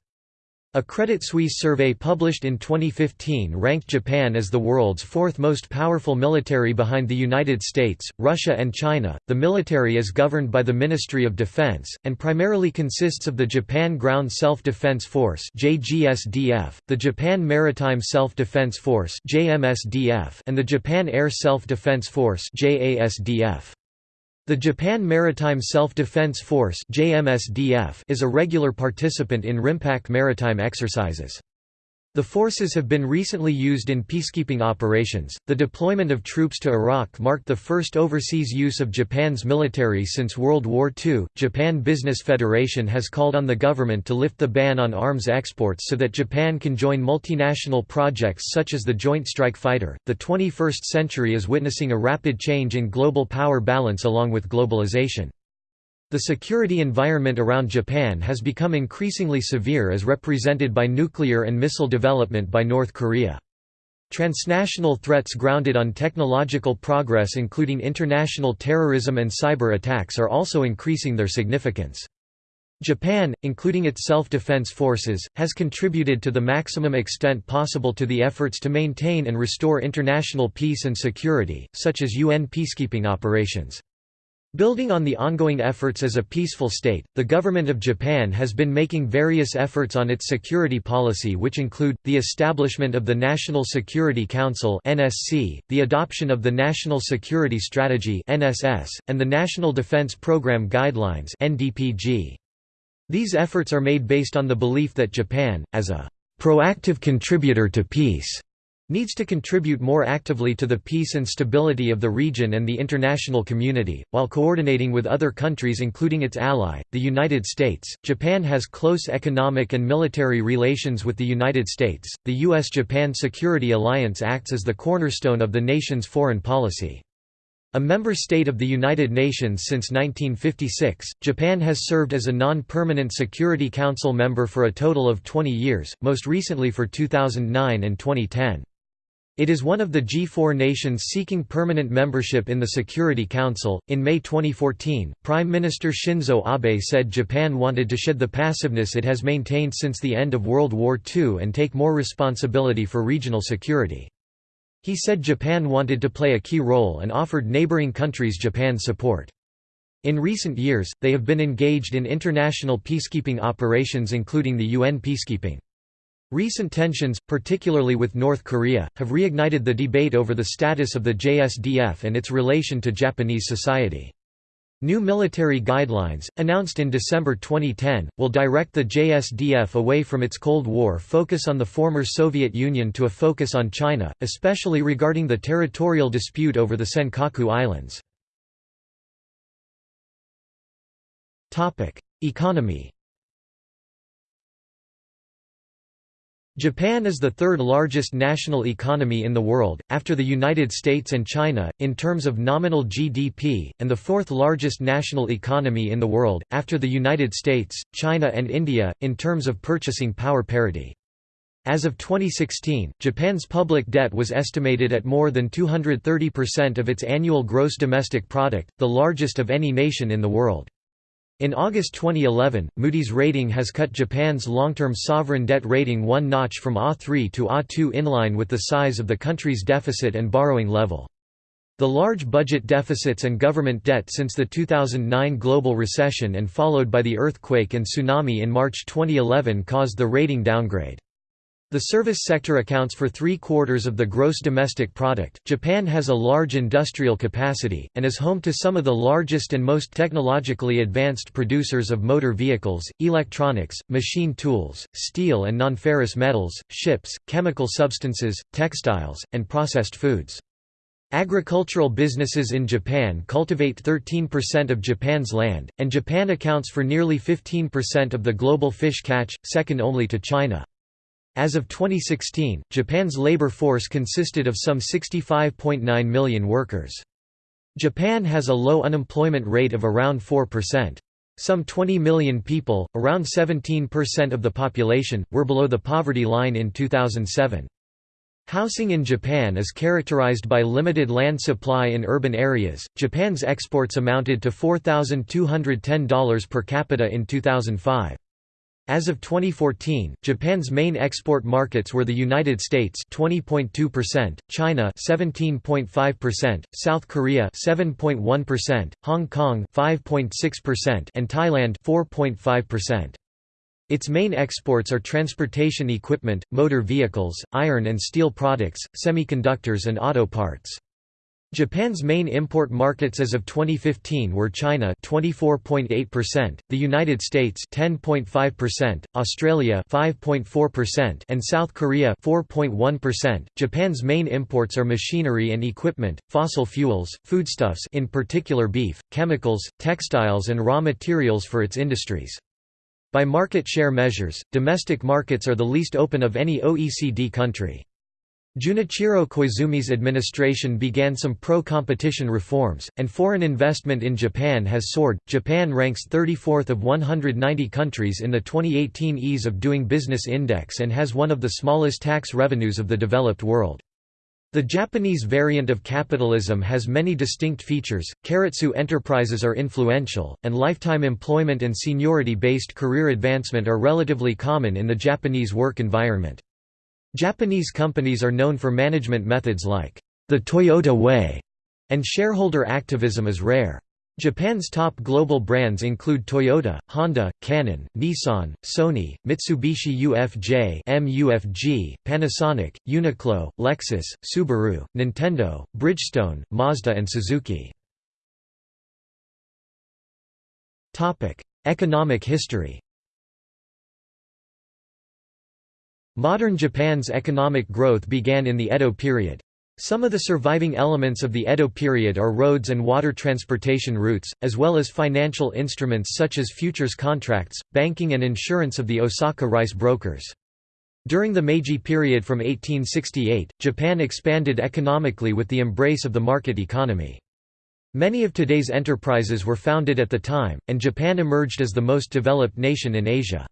[SPEAKER 1] A Credit Suisse survey published in 2015 ranked Japan as the world's fourth most powerful military behind the United States, Russia, and China. The military is governed by the Ministry of Defense, and primarily consists of the Japan Ground Self Defense Force, the Japan Maritime Self Defense Force, and the Japan Air Self Defense Force. The Japan Maritime Self-Defense Force is a regular participant in RIMPAC maritime exercises. The forces have been recently used in peacekeeping operations. The deployment of troops to Iraq marked the first overseas use of Japan's military since World War II. Japan Business Federation has called on the government to lift the ban on arms exports so that Japan can join multinational projects such as the Joint Strike Fighter. The 21st century is witnessing a rapid change in global power balance along with globalization. The security environment around Japan has become increasingly severe as represented by nuclear and missile development by North Korea. Transnational threats grounded on technological progress including international terrorism and cyber attacks are also increasing their significance. Japan, including its self-defense forces, has contributed to the maximum extent possible to the efforts to maintain and restore international peace and security, such as UN peacekeeping operations. Building on the ongoing efforts as a peaceful state, the government of Japan has been making various efforts on its security policy which include, the establishment of the National Security Council the adoption of the National Security Strategy and the National Defense Program Guidelines These efforts are made based on the belief that Japan, as a proactive contributor to peace, needs to contribute more actively to the peace and stability of the region and the international community, while coordinating with other countries including its ally, the United States. Japan has close economic and military relations with the United States. The U.S.-Japan Security Alliance acts as the cornerstone of the nation's foreign policy. A member state of the United Nations since 1956, Japan has served as a non-permanent Security Council member for a total of 20 years, most recently for 2009 and 2010. It is one of the G4 nations seeking permanent membership in the Security Council. In May 2014, Prime Minister Shinzo Abe said Japan wanted to shed the passiveness it has maintained since the end of World War II and take more responsibility for regional security. He said Japan wanted to play a key role and offered neighboring countries Japan's support. In recent years, they have been engaged in international peacekeeping operations including the UN peacekeeping. Recent tensions, particularly with North Korea, have reignited the debate over the status of the JSDF and its relation to Japanese society. New military guidelines, announced in December 2010, will direct the JSDF away from its Cold War focus on the former Soviet Union to a focus on China, especially regarding the territorial dispute over the Senkaku Islands. Economy Japan is the third largest national economy in the world, after the United States and China, in terms of nominal GDP, and the fourth largest national economy in the world, after the United States, China and India, in terms of purchasing power parity. As of 2016, Japan's public debt was estimated at more than 230% of its annual gross domestic product, the largest of any nation in the world. In August 2011, Moody's rating has cut Japan's long-term sovereign debt rating one notch from A3 to A2 in line with the size of the country's deficit and borrowing level. The large budget deficits and government debt since the 2009 global recession and followed by the earthquake and tsunami in March 2011 caused the rating downgrade. The service sector accounts for three quarters of the gross domestic product. Japan has a large industrial capacity, and is home to some of the largest and most technologically advanced producers of motor vehicles, electronics, machine tools, steel and nonferrous metals, ships, chemical substances, textiles, and processed foods. Agricultural businesses in Japan cultivate 13% of Japan's land, and Japan accounts for nearly 15% of the global fish catch, second only to China. As of 2016, Japan's labor force consisted of some 65.9 million workers. Japan has a low unemployment rate of around 4%. Some 20 million people, around 17% of the population, were below the poverty line in 2007. Housing in Japan is characterized by limited land supply in urban areas. Japan's exports amounted to $4,210 per capita in 2005. As of 2014, Japan's main export markets were the United States 20.2%, China 17.5%, South Korea 7.1%, Hong Kong 5.6%, and Thailand 4.5%. Its main exports are transportation equipment, motor vehicles, iron and steel products, semiconductors and auto parts. Japan's main import markets as of 2015 were China 24.8%, the United States 10.5%, Australia 5.4% and South Korea 4.1%. Japan's main imports are machinery and equipment, fossil fuels, foodstuffs in particular beef, chemicals, textiles and raw materials for its industries. By market share measures, domestic markets are the least open of any OECD country. Junichiro Koizumi's administration began some pro-competition reforms, and foreign investment in Japan has soared. Japan ranks 34th of 190 countries in the 2018 Ease of Doing Business Index and has one of the smallest tax revenues of the developed world. The Japanese variant of capitalism has many distinct features. Keiretsu enterprises are influential, and lifetime employment and seniority-based career advancement are relatively common in the Japanese work environment. Japanese companies are known for management methods like the Toyota Way, and shareholder activism is rare. Japan's top global brands include Toyota, Honda, Canon, Nissan, Sony, Mitsubishi UFJ MUFG, Panasonic, Uniqlo, Lexus, Subaru, Nintendo, Bridgestone, Mazda and Suzuki. Economic history Modern Japan's economic growth began in the Edo period. Some of the surviving elements of the Edo period are roads and water transportation routes, as well as financial instruments such as futures contracts, banking and insurance of the Osaka rice brokers. During the Meiji period from 1868, Japan expanded economically with the embrace of the market economy. Many of today's enterprises were founded at the time, and Japan emerged as the most developed nation in Asia.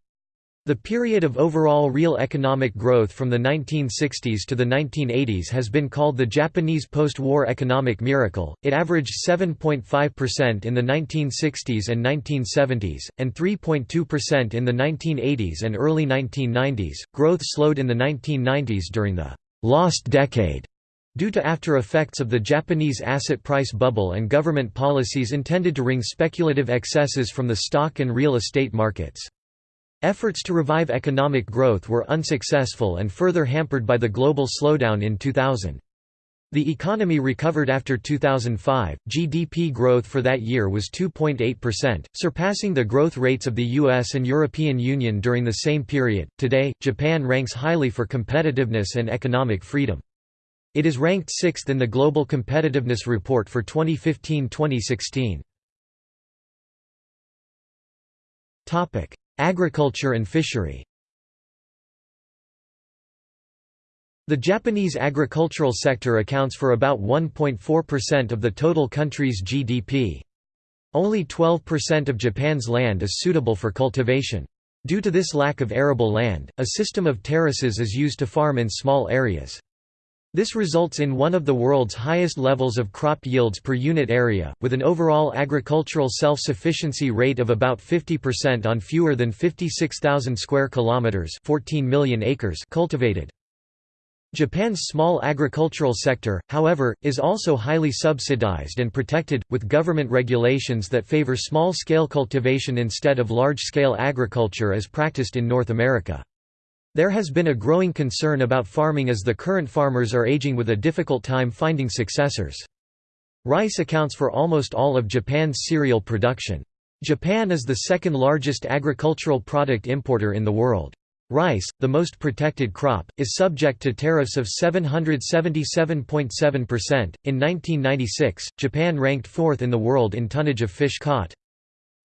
[SPEAKER 1] The period of overall real economic growth from the 1960s to the 1980s has been called the Japanese post-war economic miracle. It averaged 7.5% in the 1960s and 1970s and 3.2% in the 1980s and early 1990s. Growth slowed in the 1990s during the lost decade due to after effects of the Japanese asset price bubble and government policies intended to wring speculative excesses from the stock and real estate markets. Efforts to revive economic growth were unsuccessful and further hampered by the global slowdown in 2000. The economy recovered after 2005. GDP growth for that year was 2.8%, surpassing the growth rates of the US and European Union during the same period. Today, Japan ranks highly for competitiveness and economic freedom. It is ranked 6th in the Global Competitiveness Report for 2015-2016. Topic: Agriculture and fishery The Japanese agricultural sector accounts for about 1.4% of the total country's GDP. Only 12% of Japan's land is suitable for cultivation. Due to this lack of arable land, a system of terraces is used to farm in small areas. This results in one of the world's highest levels of crop yields per unit area, with an overall agricultural self-sufficiency rate of about 50% on fewer than 56,000 square kilometers, 14 million acres cultivated. Japan's small agricultural sector, however, is also highly subsidized and protected, with government regulations that favor small-scale cultivation instead of large-scale agriculture as practiced in North America. There has been a growing concern about farming as the current farmers are aging with a difficult time finding successors. Rice accounts for almost all of Japan's cereal production. Japan is the second largest agricultural product importer in the world. Rice, the most protected crop, is subject to tariffs of 777.7%. In 1996, Japan ranked fourth in the world in tonnage of fish caught.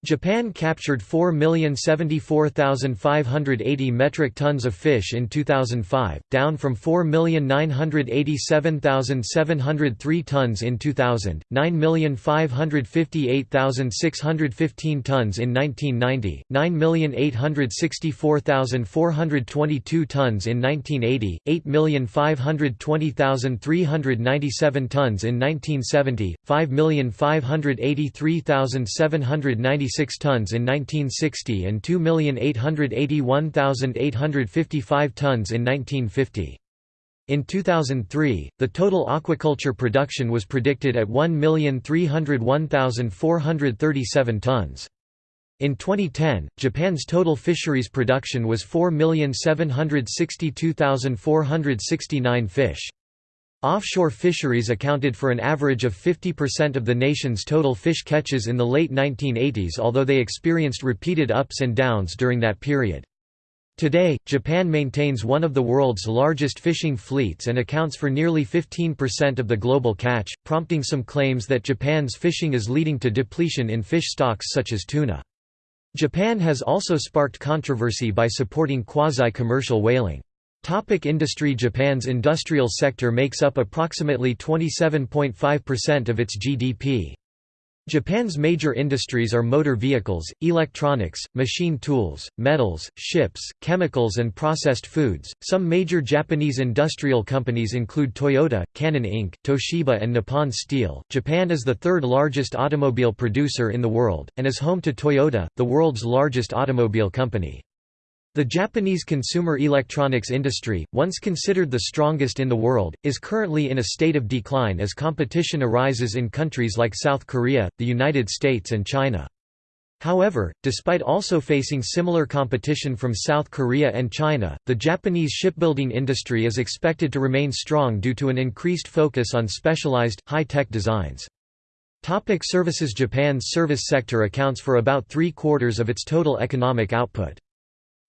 [SPEAKER 1] Japan captured 4,074,580 metric tons of fish in 2005, down from 4,987,703 tons in 2000, 9,558,615 tons in 1990, 9,864,422 tons in 1980, 8,520,397 tons in 1970, 5,583,796 186 tons in 1960 and 2,881,855 tons in 1950. In 2003, the total aquaculture production was predicted at 1,301,437 tons. In 2010, Japan's total fisheries production was 4,762,469 fish. Offshore fisheries accounted for an average of 50% of the nation's total fish catches in the late 1980s although they experienced repeated ups and downs during that period. Today, Japan maintains one of the world's largest fishing fleets and accounts for nearly 15% of the global catch, prompting some claims that Japan's fishing is leading to depletion in fish stocks such as tuna. Japan has also sparked controversy by supporting quasi-commercial whaling. Topic industry Japan's industrial sector makes up approximately 27.5% of its GDP. Japan's major industries are motor vehicles, electronics, machine tools, metals, ships, chemicals, and processed foods. Some major Japanese industrial companies include Toyota, Canon Inc., Toshiba, and Nippon Steel. Japan is the third largest automobile producer in the world, and is home to Toyota, the world's largest automobile company. The Japanese consumer electronics industry, once considered the strongest in the world, is currently in a state of decline as competition arises in countries like South Korea, the United States and China. However, despite also facing similar competition from South Korea and China, the Japanese shipbuilding industry is expected to remain strong due to an increased focus on specialized, high-tech designs. Topic services Japan's service sector accounts for about three-quarters of its total economic output.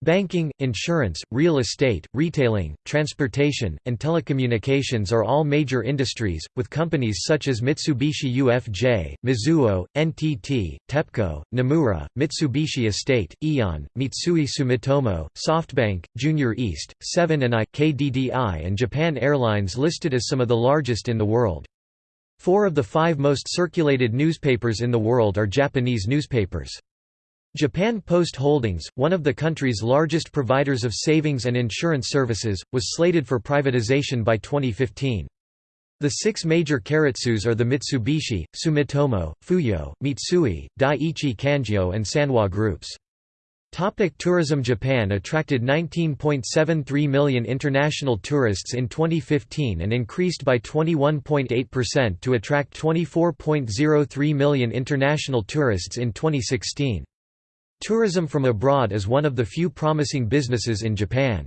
[SPEAKER 1] Banking, insurance, real estate, retailing, transportation, and telecommunications are all major industries, with companies such as Mitsubishi UFJ, Mizuho, NTT, TEPCO, Nomura, Mitsubishi Estate, Aeon, Mitsui Sumitomo, SoftBank, JR East, Seven & i, KDDI and Japan Airlines listed as some of the largest in the world. Four of the five most circulated newspapers in the world are Japanese newspapers. Japan Post Holdings, one of the country's largest providers of savings and insurance services, was slated for privatization by 2015. The six major keiretsus are the Mitsubishi, Sumitomo, Fuyo, Mitsui, Daiichi Kangyo and Sanwa groups. Tourism Japan attracted 19.73 million international tourists in 2015 and increased by 21.8% to attract 24.03 million international tourists in 2016. Tourism from abroad is one of the few promising businesses in Japan.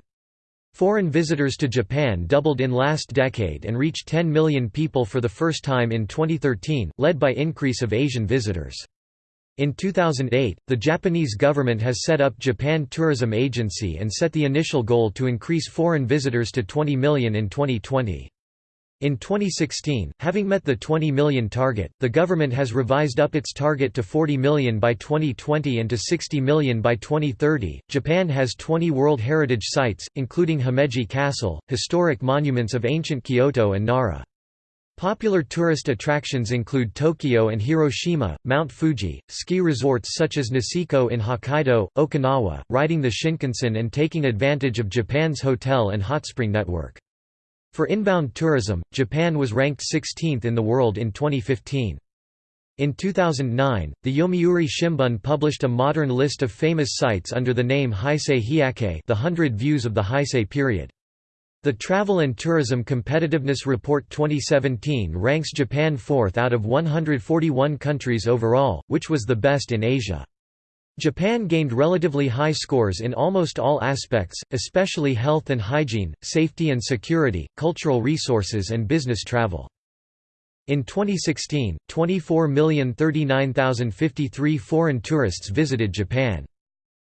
[SPEAKER 1] Foreign visitors to Japan doubled in last decade and reached 10 million people for the first time in 2013, led by increase of Asian visitors. In 2008, the Japanese government has set up Japan Tourism Agency and set the initial goal to increase foreign visitors to 20 million in 2020. In 2016, having met the 20 million target, the government has revised up its target to 40 million by 2020 and to 60 million by 2030. Japan has 20 World Heritage Sites, including Himeji Castle, historic monuments of ancient Kyoto and Nara. Popular tourist attractions include Tokyo and Hiroshima, Mount Fuji, ski resorts such as Niseko in Hokkaido, Okinawa, riding the Shinkansen and taking advantage of Japan's hotel and hot spring network. For inbound tourism, Japan was ranked 16th in the world in 2015. In 2009, the Yomiuri Shimbun published a modern list of famous sites under the name Heisei Hyakei the Hundred Views of the Heisei period. The Travel and Tourism Competitiveness Report 2017 ranks Japan fourth out of 141 countries overall, which was the best in Asia. Japan gained relatively high scores in almost all aspects, especially health and hygiene, safety and security, cultural resources and business travel. In 2016, 24,039,053 foreign tourists visited Japan.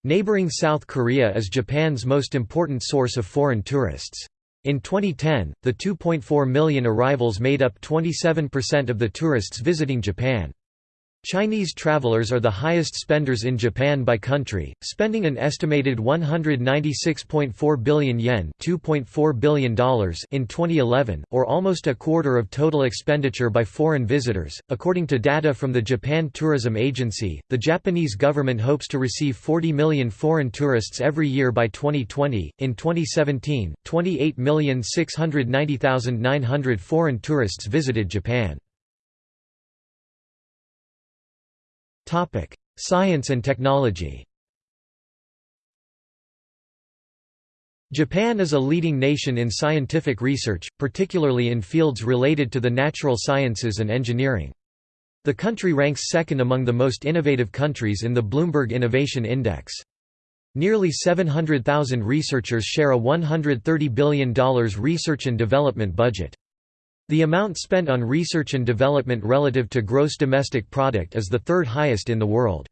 [SPEAKER 1] Neighboring South Korea is Japan's most important source of foreign tourists. In 2010, the 2.4 million arrivals made up 27% of the tourists visiting Japan. Chinese travelers are the highest spenders in Japan by country, spending an estimated 196.4 billion yen $2.4 billion in 2011, or almost a quarter of total expenditure by foreign visitors. According to data from the Japan Tourism Agency, the Japanese government hopes to receive 40 million foreign tourists every year by 2020. In 2017, 28,690,900 foreign tourists visited Japan. Science and technology Japan is a leading nation in scientific research, particularly in fields related to the natural sciences and engineering. The country ranks second among the most innovative countries in the Bloomberg Innovation Index. Nearly 700,000 researchers share a $130 billion research and development budget. The amount spent on research and development relative to gross domestic product is the third highest in the world.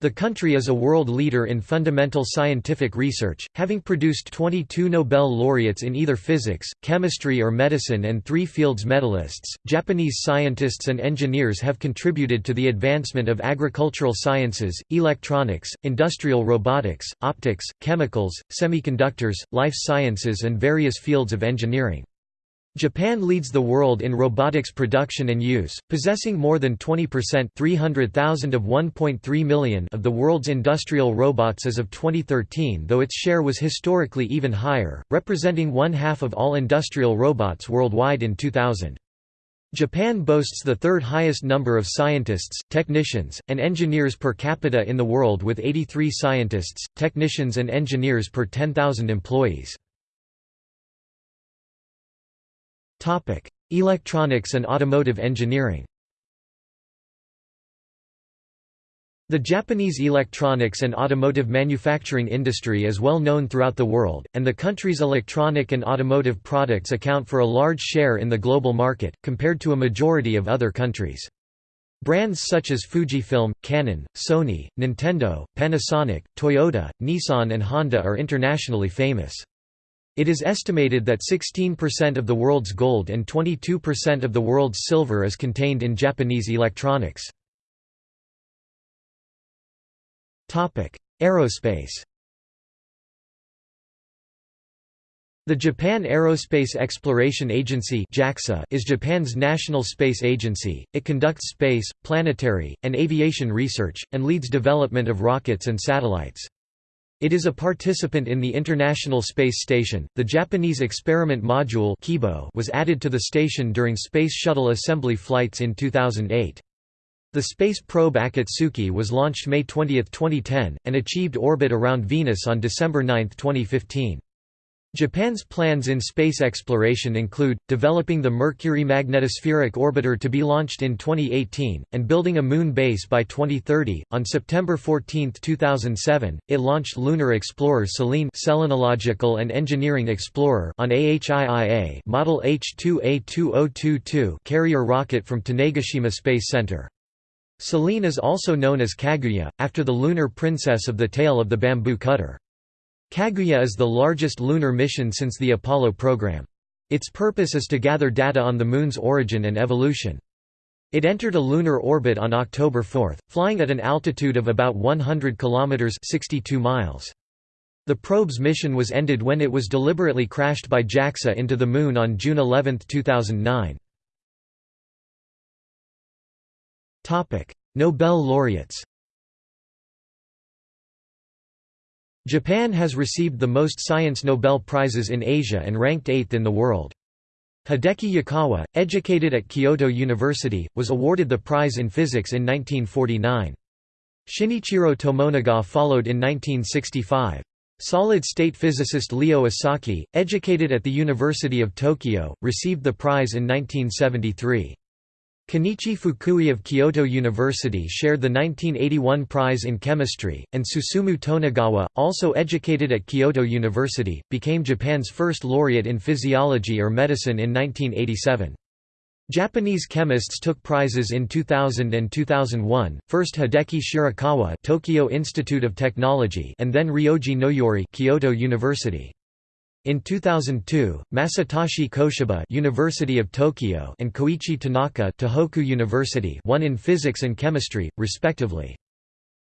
[SPEAKER 1] The country is a world leader in fundamental scientific research, having produced 22 Nobel laureates in either physics, chemistry, or medicine and three fields medalists. Japanese scientists and engineers have contributed to the advancement of agricultural sciences, electronics, industrial robotics, optics, chemicals, semiconductors, life sciences, and various fields of engineering. Japan leads the world in robotics production and use, possessing more than 20% 300,000 of 1.3 million of the world's industrial robots as of 2013 though its share was historically even higher, representing one-half of all industrial robots worldwide in 2000. Japan boasts the third highest number of scientists, technicians, and engineers per capita in the world with 83 scientists, technicians and engineers per 10,000 employees. Electronics and automotive engineering The Japanese electronics and automotive manufacturing industry is well known throughout the world, and the country's electronic and automotive products account for a large share in the global market, compared to a majority of other countries. Brands such as Fujifilm, Canon, Sony, Nintendo, Panasonic, Toyota, Nissan and Honda are internationally famous. It is estimated that 16% of the world's gold and 22% of the world's silver is contained in Japanese electronics. Aerospace The Japan Aerospace Exploration Agency is Japan's national space agency. It conducts space, planetary, and aviation research, and leads development of rockets and satellites. It is a participant in the International Space Station. The Japanese experiment module Kibo was added to the station during Space Shuttle assembly flights in 2008. The space probe Akatsuki was launched May 20, 2010, and achieved orbit around Venus on December 9, 2015. Japan's plans in space exploration include, developing the Mercury magnetospheric orbiter to be launched in 2018, and building a moon base by 2030. On September 14, 2007, it launched Lunar Explorer Selene Selenological and Engineering Explorer on AHIIA Model H2A2022 carrier rocket from Tanegashima Space Center. Selene is also known as Kaguya, after the lunar princess of the Tale of the Bamboo Cutter. Kaguya is the largest lunar mission since the Apollo program. Its purpose is to gather data on the Moon's origin and evolution. It entered a lunar orbit on October 4, flying at an altitude of about 100 kilometers (62 miles). The probe's mission was ended when it was deliberately crashed by JAXA into the Moon on June 11, 2009. Topic: Nobel laureates. Japan has received the most science Nobel Prizes in Asia and ranked eighth in the world. Hideki Yukawa, educated at Kyoto University, was awarded the prize in physics in 1949. Shinichiro Tomonaga followed in 1965. Solid-state physicist Leo Esaki, educated at the University of Tokyo, received the prize in 1973. Kenichi Fukui of Kyoto University shared the 1981 prize in chemistry, and Susumu Tonegawa, also educated at Kyoto University, became Japan's first laureate in physiology or medicine in 1987. Japanese chemists took prizes in 2000 and 2001, first Hideki Shirakawa Tokyo Institute of Technology and then Ryoji Noyori Kyoto University. In 2002, Masatoshi Koshiba University of Tokyo and Koichi Tanaka Tohoku University won in physics and chemistry, respectively.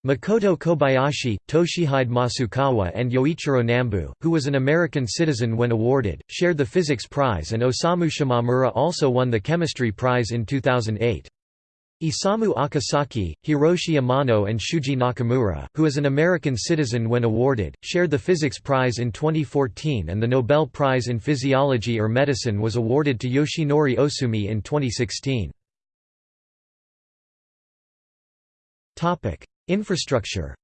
[SPEAKER 1] Makoto Kobayashi, Toshihide Masukawa and Yoichiro Nambu, who was an American citizen when awarded, shared the physics prize and Osamu Shimomura also won the chemistry prize in 2008. Isamu Akasaki, Hiroshi Amano and Shuji Nakamura, who is an American citizen when awarded, shared the Physics Prize in 2014 and the Nobel Prize in Physiology or Medicine was awarded to Yoshinori Ohsumi in 2016. Infrastructure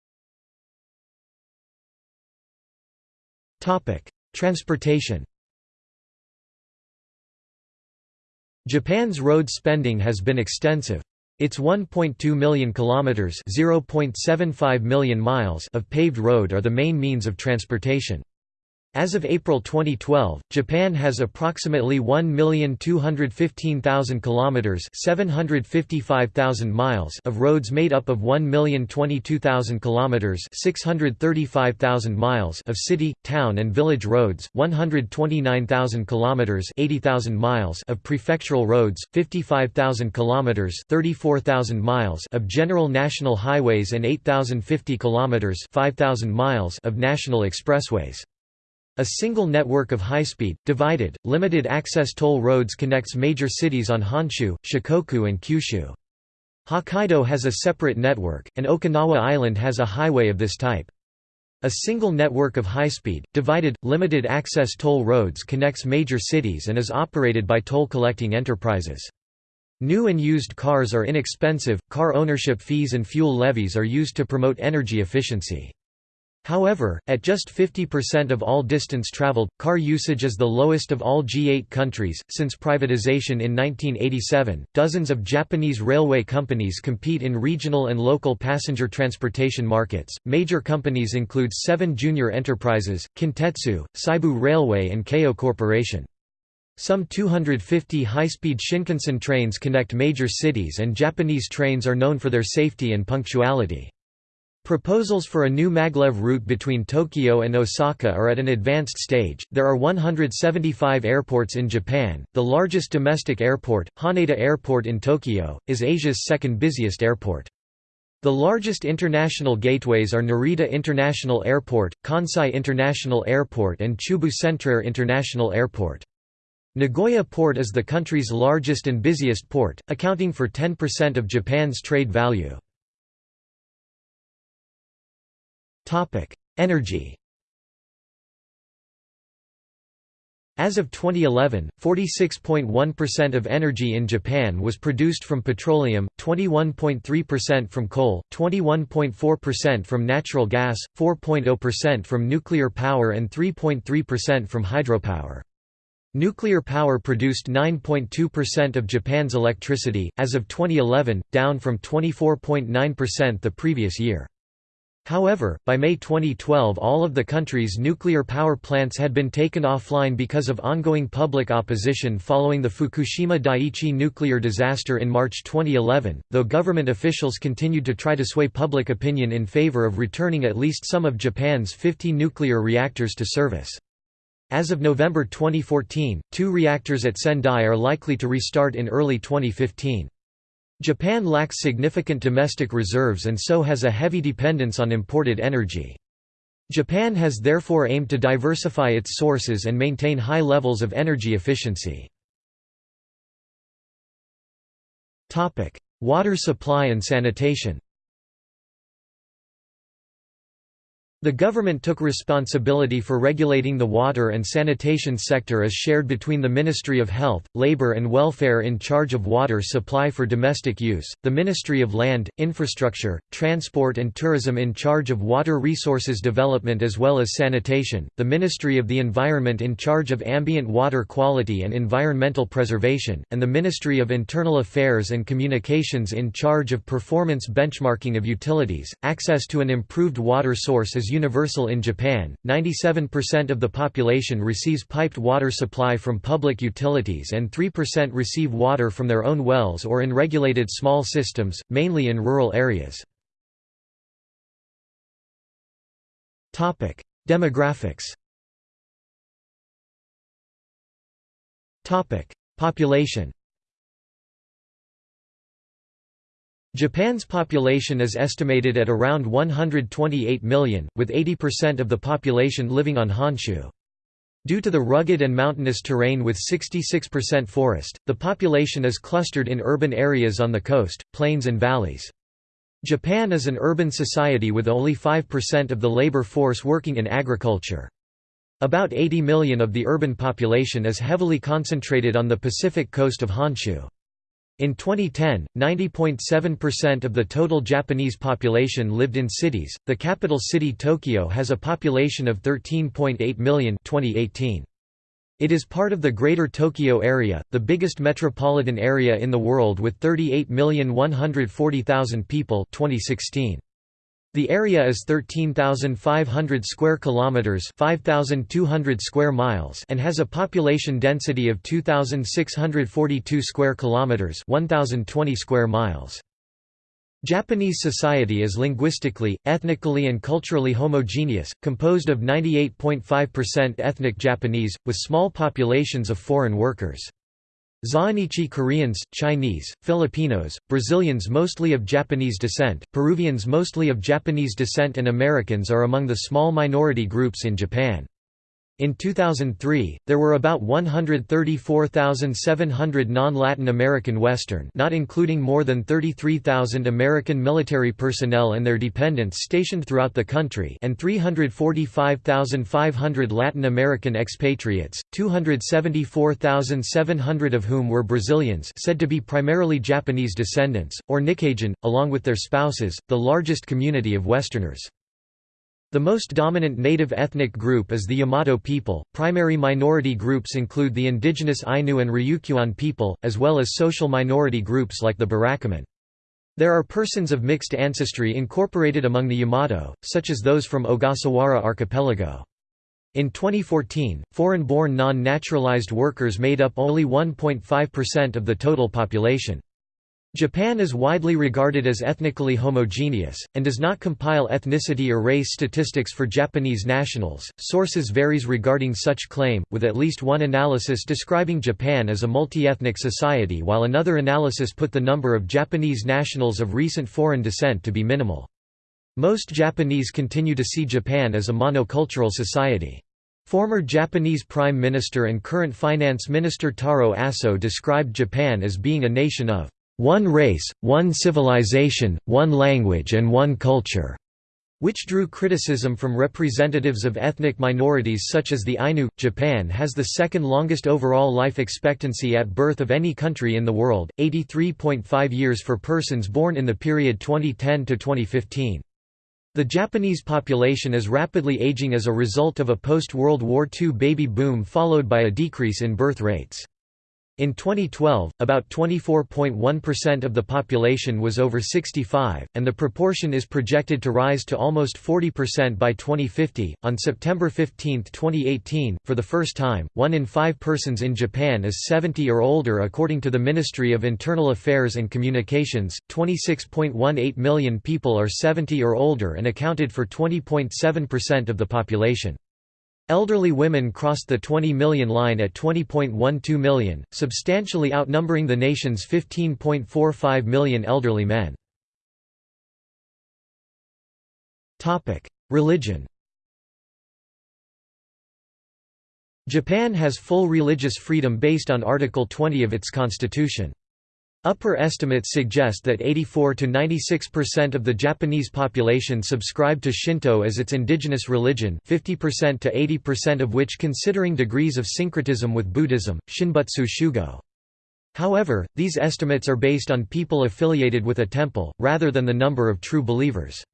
[SPEAKER 1] Transportation Japan's road spending has been extensive. Its 1.2 million kilometers (0.75 million miles) of paved road are the main means of transportation. As of April 2012, Japan has approximately 1,215,000 kilometers (755,000 miles) of roads made up of 1,022,000 kilometers (635,000 miles) of city, town and village roads, 129,000 kilometers (80,000 miles) of prefectural roads, 55,000 kilometers (34,000 miles) of general national highways and 8,050 kilometers (5,000 miles) of national expressways. A single network of high-speed, divided, limited-access toll roads connects major cities on Honshu, Shikoku and Kyushu. Hokkaido has a separate network, and Okinawa Island has a highway of this type. A single network of high-speed, divided, limited-access toll roads connects major cities and is operated by toll-collecting enterprises. New and used cars are inexpensive, car ownership fees and fuel levies are used to promote energy efficiency. However, at just 50% of all distance traveled, car usage is the lowest of all G8 countries. Since privatization in 1987, dozens of Japanese railway companies compete in regional and local passenger transportation markets. Major companies include seven JR enterprises Kintetsu, Seibu Railway, and Keio Corporation. Some 250 high-speed Shinkansen trains connect major cities and Japanese trains are known for their safety and punctuality. Proposals for a new maglev route between Tokyo and Osaka are at an advanced stage. There are 175 airports in Japan. The largest domestic airport, Haneda Airport in Tokyo, is Asia's second busiest airport. The largest international gateways are Narita International Airport, Kansai International Airport, and Chubu Centrair International Airport. Nagoya Port is the country's largest and busiest port, accounting for 10% of Japan's trade value. Energy As of 2011, 46.1% of energy in Japan was produced from petroleum, 21.3% from coal, 21.4% from natural gas, 4.0% from nuclear power and 3.3% from hydropower. Nuclear power produced 9.2% of Japan's electricity, as of 2011, down from 24.9% the previous year. However, by May 2012 all of the country's nuclear power plants had been taken offline because of ongoing public opposition following the Fukushima Daiichi nuclear disaster in March 2011, though government officials continued to try to sway public opinion in favor of returning at least some of Japan's 50 nuclear reactors to service. As of November 2014, two reactors at Sendai are likely to restart in early 2015. Japan lacks significant domestic reserves and so has a heavy dependence on imported energy. Japan has therefore aimed to diversify its sources and maintain high levels of energy efficiency. Water supply and sanitation The government took responsibility for regulating the water and sanitation sector as shared between the Ministry of Health, Labour and Welfare in charge of water supply for domestic use, the Ministry of Land, Infrastructure, Transport and Tourism in charge of water resources development as well as sanitation, the Ministry of the Environment in charge of ambient water quality and environmental preservation, and the Ministry of Internal Affairs and Communications in charge of performance benchmarking of utilities. Access to an improved water source is universal in Japan. 97% of the population receives piped water supply from public utilities and 3% receive water from their own wells or in regulated small systems, mainly in rural areas. Topic: Demographics Topic: Population Japan's population is estimated at around 128 million, with 80% of the population living on Honshu. Due to the rugged and mountainous terrain with 66% forest, the population is clustered in urban areas on the coast, plains and valleys. Japan is an urban society with only 5% of the labor force working in agriculture. About 80 million of the urban population is heavily concentrated on the Pacific coast of Honshu. In 2010, 90.7% of the total Japanese population lived in cities. The capital city Tokyo has a population of 13.8 million 2018. It is part of the Greater Tokyo Area, the biggest metropolitan area in the world with 38,140,000 people 2016. The area is 13,500 square kilometers, 5,200 square miles, and has a population density of 2,642 square kilometers, 1,020 square miles. Japanese society is linguistically, ethnically and culturally homogeneous, composed of 98.5% ethnic Japanese, with small populations of foreign workers. Zainichi Koreans, Chinese, Filipinos, Brazilians mostly of Japanese descent, Peruvians mostly of Japanese descent and Americans are among the small minority groups in Japan. In 2003, there were about 134,700 non-Latin American Western not including more than 33,000 American military personnel and their dependents stationed throughout the country and 345,500 Latin American expatriates, 274,700 of whom were Brazilians said to be primarily Japanese descendants, or Nikkeijin, along with their spouses, the largest community of Westerners. The most dominant native ethnic group is the Yamato people. Primary minority groups include the indigenous Ainu and Ryukyuan people, as well as social minority groups like the Burakumin. There are persons of mixed ancestry incorporated among the Yamato, such as those from Ogasawara archipelago. In 2014, foreign-born non-naturalized workers made up only 1.5% of the total population. Japan is widely regarded as ethnically homogeneous, and does not compile ethnicity or race statistics for Japanese nationals. Sources varies regarding such claim, with at least one analysis describing Japan as a multi-ethnic society while another analysis put the number of Japanese nationals of recent foreign descent to be minimal. Most Japanese continue to see Japan as a monocultural society. Former Japanese Prime Minister and current Finance Minister Taro Aso described Japan as being a nation of one race, one civilization, one language and one culture", which drew criticism from representatives of ethnic minorities such as the Ainu. Japan has the second longest overall life expectancy at birth of any country in the world, 83.5 years for persons born in the period 2010 to 2015. The Japanese population is rapidly aging as a result of a post-World War II baby boom followed by a decrease in birth rates. In 2012, about 24.1% of the population was over 65, and the proportion is projected to rise to almost 40% by 2050. On September 15, 2018, for the first time, one in five persons in Japan is 70 or older according to the Ministry of Internal Affairs and Communications. 26.18 million people are 70 or older and accounted for 20.7% of the population. Elderly women crossed the 20 million line at 20.12 million, substantially outnumbering the nation's 15.45 million elderly men. Religion Japan has full religious freedom based on Article 20 of its constitution. Upper estimates suggest that 84 to 96% of the Japanese population subscribe to Shinto as its indigenous religion 50% to 80% of which considering degrees of syncretism with Buddhism, Shinbutsu Shugo. However, these estimates are based on people affiliated with a temple, rather than the number of true believers.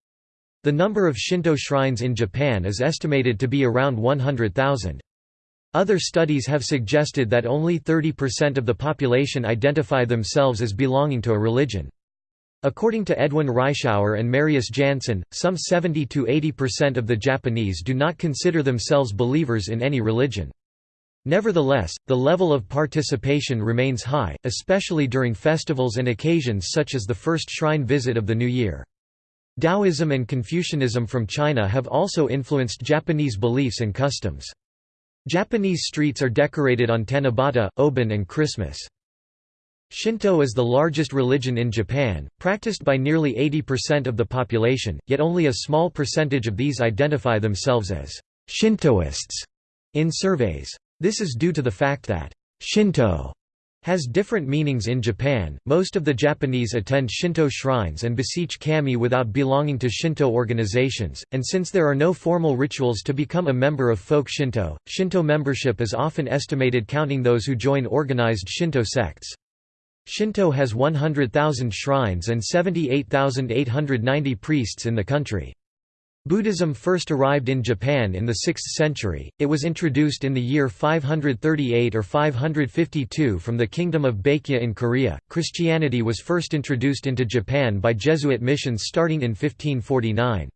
[SPEAKER 1] The number of Shinto shrines in Japan is estimated to be around 100,000. Other studies have suggested that only 30% of the population identify themselves as belonging to a religion. According to Edwin Reischauer and Marius Jansen, some 70–80% of the Japanese do not consider themselves believers in any religion. Nevertheless, the level of participation remains high, especially during festivals and occasions such as the first shrine visit of the new year. Taoism and Confucianism from China have also influenced Japanese beliefs and customs. Japanese streets are decorated on Tanabata, Obon and Christmas. Shinto is the largest religion in Japan, practiced by nearly 80% of the population, yet only a small percentage of these identify themselves as Shintoists in surveys. This is due to the fact that Shinto has different meanings in Japan. Most of the Japanese attend Shinto shrines and beseech kami without belonging to Shinto organizations, and since there are no formal rituals to become a member of folk Shinto, Shinto membership is often estimated counting those who join organized Shinto sects. Shinto has 100,000 shrines and 78,890 priests in the country. Buddhism first arrived in Japan in the 6th century, it was introduced in the year 538 or 552 from the Kingdom of Baekje in Korea. Christianity was first introduced into Japan by Jesuit missions starting in 1549.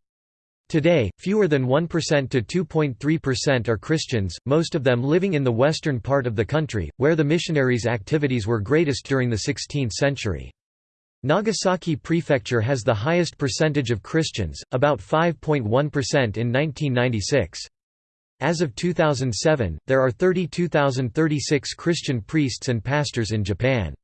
[SPEAKER 1] Today, fewer than 1% to 2.3% are Christians, most of them living in the western part of the country, where the missionaries' activities were greatest during the 16th century. Nagasaki Prefecture has the highest percentage of Christians, about 5.1% in 1996. As of 2007, there are 32,036 Christian priests and pastors in Japan.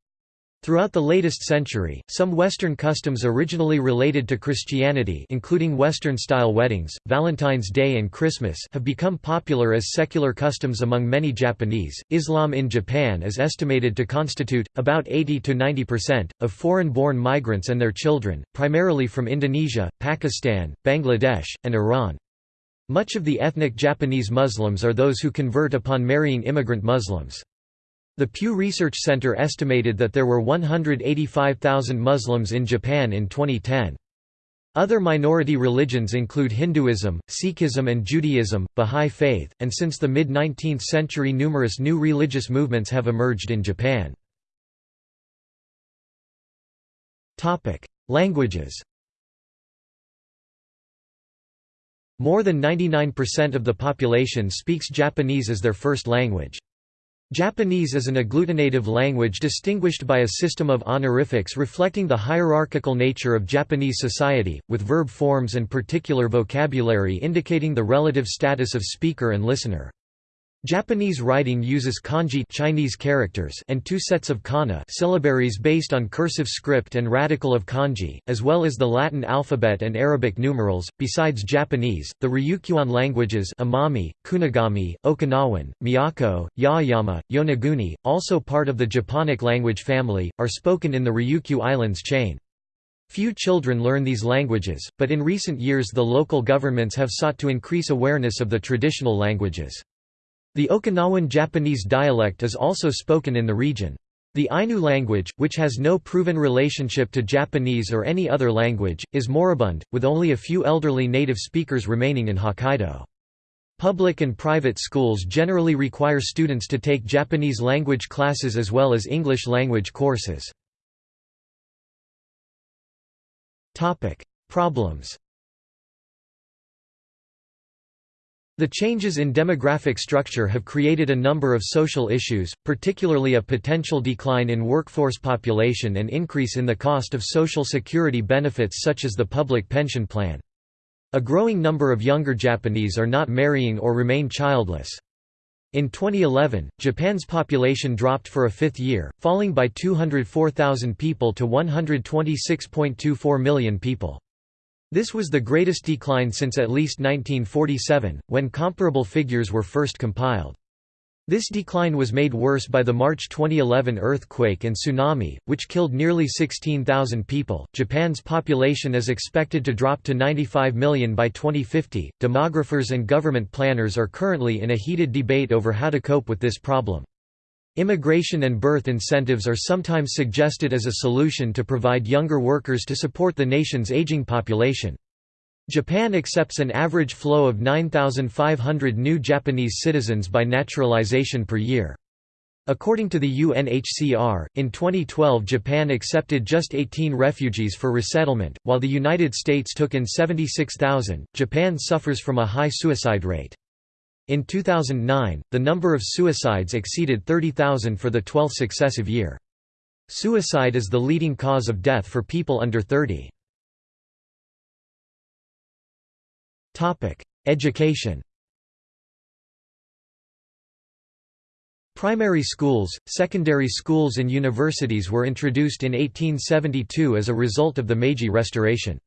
[SPEAKER 1] Throughout the latest century, some Western customs originally related to Christianity including Western-style weddings, Valentine's Day and Christmas have become popular as secular customs among many Japanese. Islam in Japan is estimated to constitute, about 80 to 90%, of foreign-born migrants and their children, primarily from Indonesia, Pakistan, Bangladesh, and Iran. Much of the ethnic Japanese Muslims are those who convert upon marrying immigrant Muslims. The Pew Research Center estimated that there were 185,000 Muslims in Japan in 2010. Other minority religions include Hinduism, Sikhism and Judaism, Bahá'í Faith, and since the mid-19th century numerous new religious movements have emerged in Japan. Languages More than 99% of the population speaks Japanese as their first language. Japanese is an agglutinative language distinguished by a system of honorifics reflecting the hierarchical nature of Japanese society, with verb forms and particular vocabulary indicating the relative status of speaker and listener. Japanese writing uses kanji Chinese characters and two sets of kana syllabaries based on cursive script and radical of kanji, as well as the Latin alphabet and Arabic numerals. Besides Japanese, the Ryukyuan languages Amami, Kunigami, Okinawan, Miyako, Yaeyama, Yonaguni, also part of the Japonic language family, are spoken in the Ryukyu Islands chain. Few children learn these languages, but in recent years the local governments have sought to increase awareness of the traditional languages. The Okinawan Japanese dialect is also spoken in the region. The Ainu language, which has no proven relationship to Japanese or any other language, is moribund, with only a few elderly native speakers remaining in Hokkaido. Public and private schools generally require students to take Japanese language classes as well as English language courses. Problems The changes in demographic structure have created a number of social issues, particularly a potential decline in workforce population and increase in the cost of social security benefits such as the public pension plan. A growing number of younger Japanese are not marrying or remain childless. In 2011, Japan's population dropped for a fifth year, falling by 204,000 people to 126.24 million people. This was the greatest decline since at least 1947, when comparable figures were first compiled. This decline was made worse by the March 2011 earthquake and tsunami, which killed nearly 16,000 people. Japan's population is expected to drop to 95 million by 2050. Demographers and government planners are currently in a heated debate over how to cope with this problem. Immigration and birth incentives are sometimes suggested as a solution to provide younger workers to support the nation's aging population. Japan accepts an average flow of 9,500 new Japanese citizens by naturalization per year. According to the UNHCR, in 2012 Japan accepted just 18 refugees for resettlement, while the United States took in 76,000. Japan suffers from a high suicide rate. In 2009, the number of suicides exceeded 30,000 for the 12th successive year. Suicide is the leading cause of death for people under 30. Education Primary schools, secondary schools and universities were introduced in 1872 as a result of the Meiji Restoration.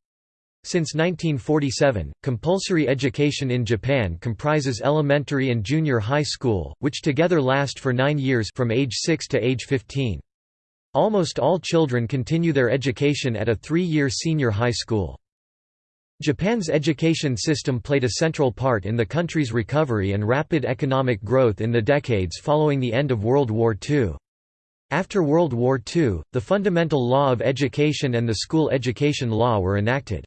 [SPEAKER 1] Since 1947, compulsory education in Japan comprises elementary and junior high school, which together last for nine years from age 6 to age 15. Almost all children continue their education at a three-year senior high school. Japan's education system played a central part in the country's recovery and rapid economic growth in the decades following the end of World War II. After World War II, the Fundamental Law of Education and the School Education Law were enacted.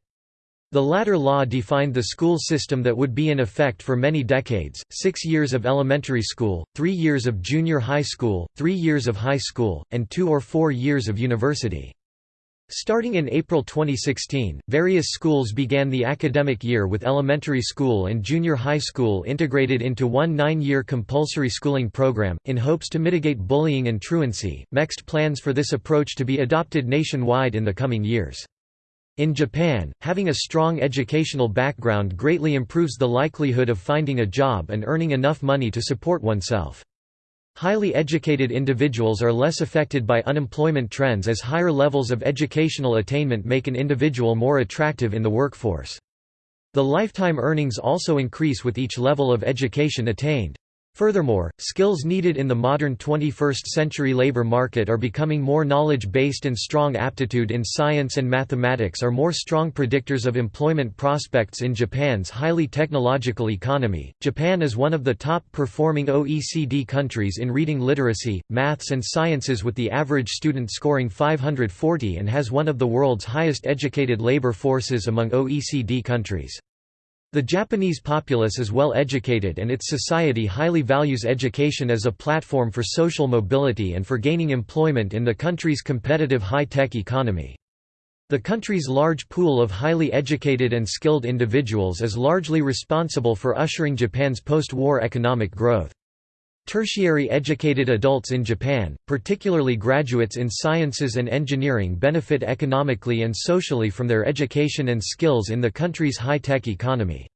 [SPEAKER 1] The latter law defined the school system that would be in effect for many decades, six years of elementary school, three years of junior high school, three years of high school, and two or four years of university. Starting in April 2016, various schools began the academic year with elementary school and junior high school integrated into one nine-year compulsory schooling program, in hopes to mitigate bullying and truancy. MEXT plans for this approach to be adopted nationwide in the coming years. In Japan, having a strong educational background greatly improves the likelihood of finding a job and earning enough money to support oneself. Highly educated individuals are less affected by unemployment trends as higher levels of educational attainment make an individual more attractive in the workforce. The lifetime earnings also increase with each level of education attained. Furthermore, skills needed in the modern 21st-century labor market are becoming more knowledge-based and strong aptitude in science and mathematics are more strong predictors of employment prospects in Japan's highly technological economy. Japan is one of the top-performing OECD countries in reading literacy, maths and sciences with the average student scoring 540 and has one of the world's highest educated labor forces among OECD countries. The Japanese populace is well educated and its society highly values education as a platform for social mobility and for gaining employment in the country's competitive high-tech economy. The country's large pool of highly educated and skilled individuals is largely responsible for ushering Japan's post-war economic growth. Tertiary educated adults in Japan, particularly graduates in sciences and engineering benefit economically and socially from their education and skills in the country's high-tech economy.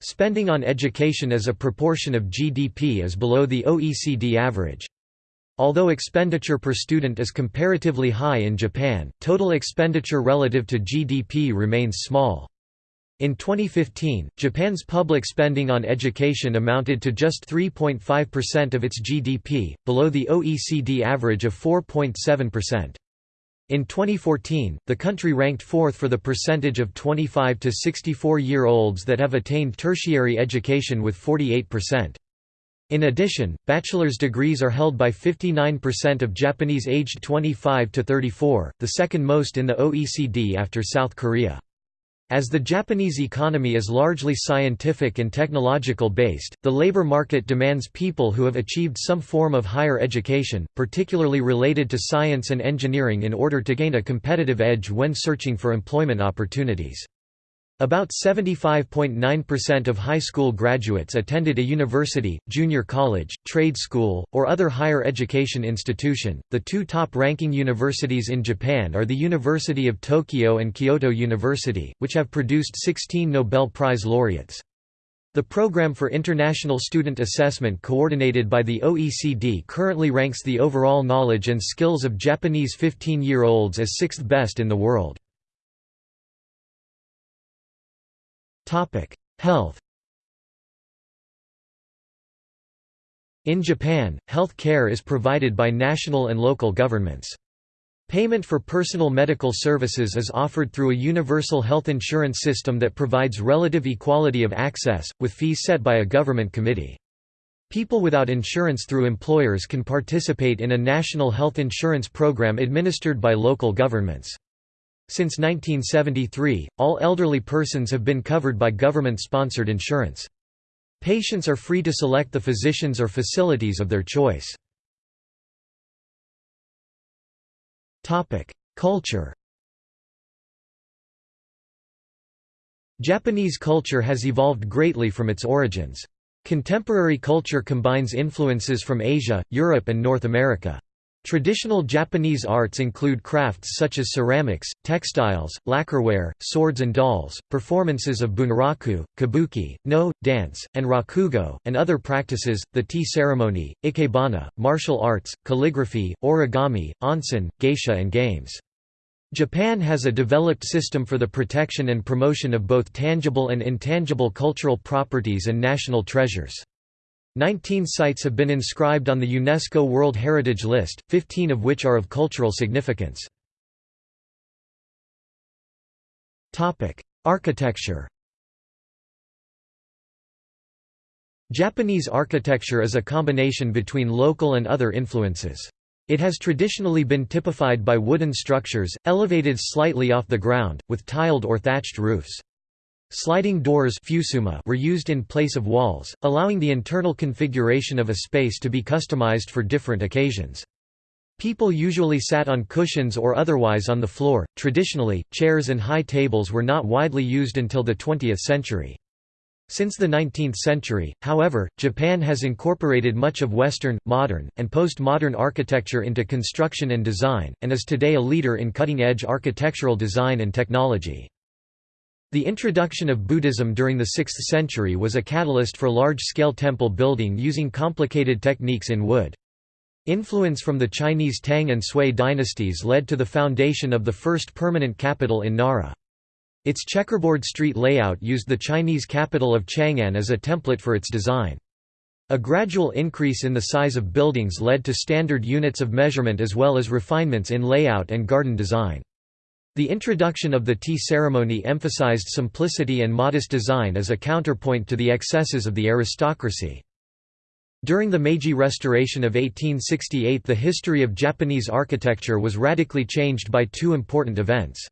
[SPEAKER 1] Spending on education as a proportion of GDP is below the OECD average. Although expenditure per student is comparatively high in Japan, total expenditure relative to GDP remains small. In 2015, Japan's public spending on education amounted to just 3.5% of its GDP, below the OECD average of 4.7%. In 2014, the country ranked fourth for the percentage of 25 to 64-year-olds that have attained tertiary education with 48%. In addition, bachelor's degrees are held by 59% of Japanese aged 25 to 34, the second most in the OECD after South Korea. As the Japanese economy is largely scientific and technological based, the labor market demands people who have achieved some form of higher education, particularly related to science and engineering in order to gain a competitive edge when searching for employment opportunities. About 75.9% of high school graduates attended a university, junior college, trade school, or other higher education institution. The two top ranking universities in Japan are the University of Tokyo and Kyoto University, which have produced 16 Nobel Prize laureates. The Program for International Student Assessment coordinated by the OECD currently ranks the overall knowledge and skills of Japanese 15-year-olds as sixth best in the world. Health In Japan, health care is provided by national and local governments. Payment for personal medical services is offered through a universal health insurance system that provides relative equality of access, with fees set by a government committee. People without insurance through employers can participate in a national health insurance program administered by local governments. Since 1973, all elderly persons have been covered by government-sponsored insurance. Patients are free to select the physicians or facilities of their choice. Culture Japanese culture has evolved greatly from its origins. Contemporary culture combines influences from Asia, Europe and North America. Traditional Japanese arts include crafts such as ceramics, textiles, lacquerware, swords and dolls, performances of bunraku, kabuki, Noh, dance, and rakugo, and other practices, the tea ceremony, ikebana, martial arts, calligraphy, origami, onsen, geisha and games. Japan has a developed system for the protection and promotion of both tangible and intangible cultural properties and national treasures. Nineteen sites have been inscribed on the UNESCO World Heritage List, 15 of which are of cultural significance. Architecture Japanese architecture is a combination between local and other influences. It has traditionally been typified by wooden structures, elevated slightly off the ground, with tiled or thatched roofs. Sliding doors were used in place of walls, allowing the internal configuration of a space to be customized for different occasions. People usually sat on cushions or otherwise on the floor. Traditionally, chairs and high tables were not widely used until the 20th century. Since the 19th century, however, Japan has incorporated much of Western, modern, and post-modern architecture into construction and design, and is today a leader in cutting-edge architectural design and technology. The introduction of Buddhism during the 6th century was a catalyst for large-scale temple building using complicated techniques in wood. Influence from the Chinese Tang and Sui dynasties led to the foundation of the first permanent capital in Nara. Its checkerboard street layout used the Chinese capital of Chang'an as a template for its design. A gradual increase in the size of buildings led to standard units of measurement as well as refinements in layout and garden design. The introduction of the tea ceremony emphasized simplicity and modest design as a counterpoint to the excesses of the aristocracy. During the Meiji Restoration of 1868 the history of Japanese architecture was radically changed by two important events.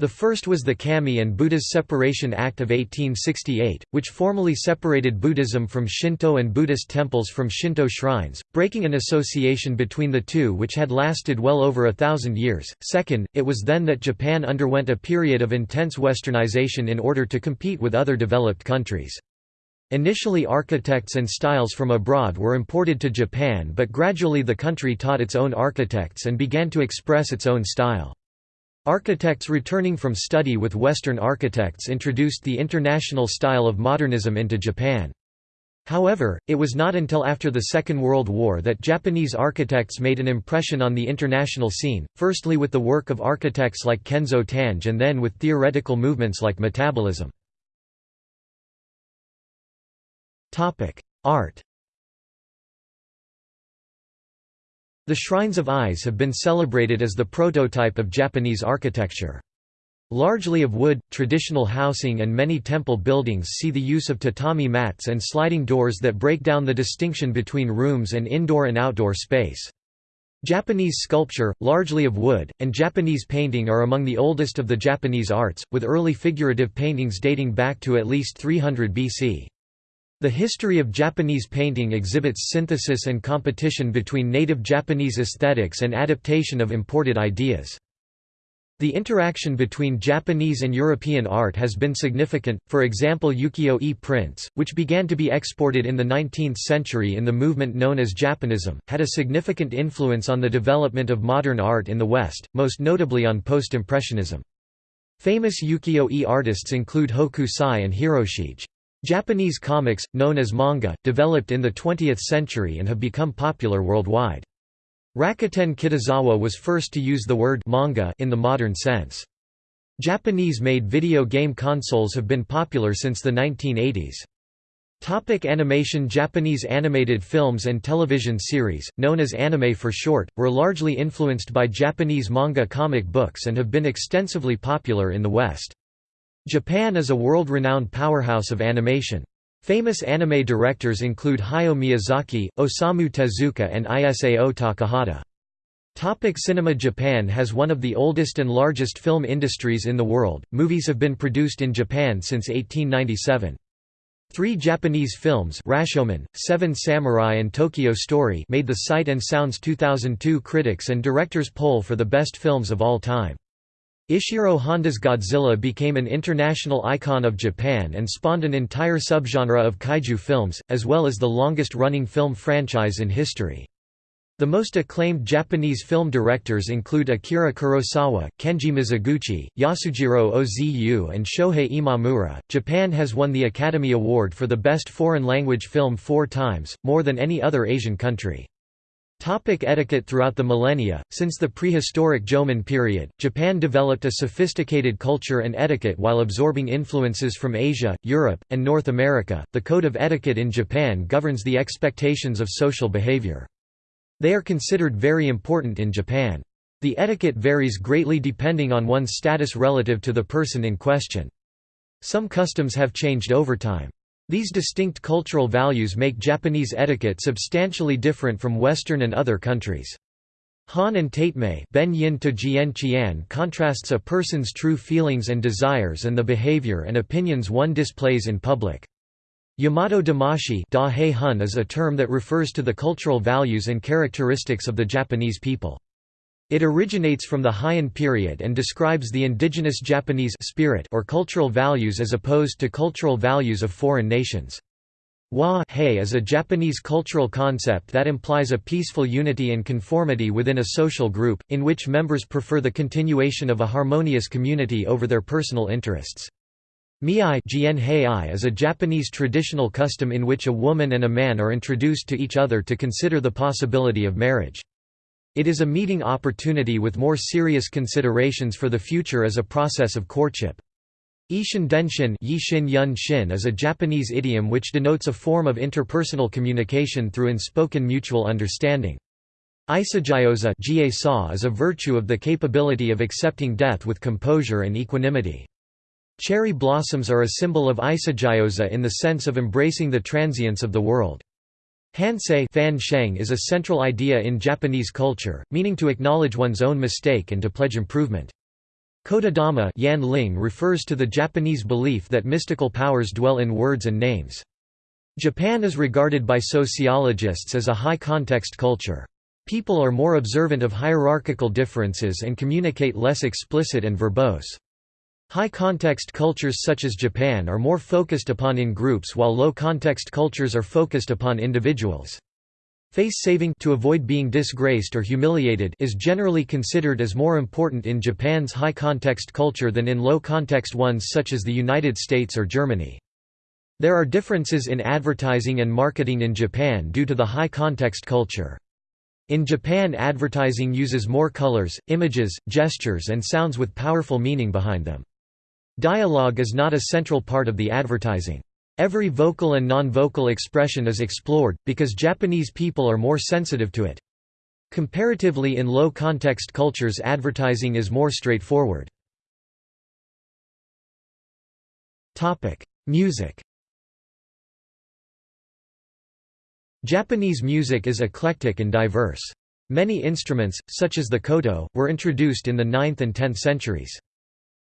[SPEAKER 1] The first was the Kami and Buddha's Separation Act of 1868, which formally separated Buddhism from Shinto and Buddhist temples from Shinto shrines, breaking an association between the two which had lasted well over a thousand years. Second, it was then that Japan underwent a period of intense westernization in order to compete with other developed countries. Initially architects and styles from abroad were imported to Japan but gradually the country taught its own architects and began to express its own style. Architects returning from study with Western architects introduced the international style of modernism into Japan. However, it was not until after the Second World War that Japanese architects made an impression on the international scene, firstly with the work of architects like Kenzo Tange and then with theoretical movements like metabolism. Art The Shrines of Ise have been celebrated as the prototype of Japanese architecture. Largely of wood, traditional housing and many temple buildings see the use of tatami mats and sliding doors that break down the distinction between rooms and indoor and outdoor space. Japanese sculpture, largely of wood, and Japanese painting are among the oldest of the Japanese arts, with early figurative paintings dating back to at least 300 BC. The history of Japanese painting exhibits synthesis and competition between native Japanese aesthetics and adaptation of imported ideas. The interaction between Japanese and European art has been significant, for example ukiyo-e prints, which began to be exported in the 19th century in the movement known as Japanism, had a significant influence on the development of modern art in the West, most notably on Post-Impressionism. Famous ukiyo-e artists include Hokusai and Hiroshige. Japanese comics, known as manga, developed in the 20th century and have become popular worldwide. Rakuten Kitazawa was first to use the word manga in the modern sense. Japanese-made video game consoles have been popular since the 1980s. Topic animation Japanese animated films and television series, known as anime for short, were largely influenced by Japanese manga comic books and have been extensively popular in the West. Japan is a world-renowned powerhouse of animation. Famous anime directors include Hayao Miyazaki, Osamu Tezuka and Isao Takahata. Topic cinema Japan has one of the oldest and largest film industries in the world. Movies have been produced in Japan since 1897. Three Japanese films Rashomon, Seven Samurai and Tokyo Story made the Sight and Sounds 2002 Critics and Directors poll for the best films of all time. Ishiro Honda's Godzilla became an international icon of Japan and spawned an entire subgenre of kaiju films, as well as the longest-running film franchise in history. The most acclaimed Japanese film directors include Akira Kurosawa, Kenji Mizoguchi, Yasujiro Ozu, and Shohei Imamura. Japan has won the Academy Award for the Best Foreign Language Film four times, more than any other Asian country. Topic etiquette Throughout the millennia, since the prehistoric Jomon period, Japan developed a sophisticated culture and etiquette while absorbing influences from Asia, Europe, and North America. The code of etiquette in Japan governs the expectations of social behavior. They are considered very important in Japan. The etiquette varies greatly depending on one's status relative to the person in question. Some customs have changed over time. These distinct cultural values make Japanese etiquette substantially different from Western and other countries. Han and Tatemae ben yin to jian contrasts a person's true feelings and desires and the behavior and opinions one displays in public. Yamato damashi is a term that refers to the cultural values and characteristics of the Japanese people. It originates from the Heian period and describes the indigenous Japanese spirit or cultural values as opposed to cultural values of foreign nations. Wa is a Japanese cultural concept that implies a peaceful unity and conformity within a social group, in which members prefer the continuation of a harmonious community over their personal interests. Miai is a Japanese traditional custom in which a woman and a man are introduced to each other to consider the possibility of marriage. It is a meeting opportunity with more serious considerations for the future as a process of courtship. Ishin denshin yun shin is a Japanese idiom which denotes a form of interpersonal communication through unspoken mutual understanding. Isagiyosa is a virtue of the capability of accepting death with composure and equanimity. Cherry blossoms are a symbol of Isagiyosa in the sense of embracing the transience of the world. Hansei fan sheng is a central idea in Japanese culture, meaning to acknowledge one's own mistake and to pledge improvement. Kotodama yan ling refers to the Japanese belief that mystical powers dwell in words and names. Japan is regarded by sociologists as a high-context culture. People are more observant of hierarchical differences and communicate less explicit and verbose. High-context cultures such as Japan are more focused upon in groups while low-context cultures are focused upon individuals. Face-saving to avoid being disgraced or humiliated is generally considered as more important in Japan's high-context culture than in low-context ones such as the United States or Germany. There are differences in advertising and marketing in Japan due to the high-context culture. In Japan advertising uses more colors, images, gestures and sounds with powerful meaning behind them. Dialogue is not a central part of the advertising. Every vocal and non-vocal expression is explored, because Japanese people are more sensitive to it. Comparatively in low-context cultures advertising is more straightforward. Music Japanese music is eclectic and diverse. Many instruments, such as the koto, were introduced in the 9th and 10th centuries.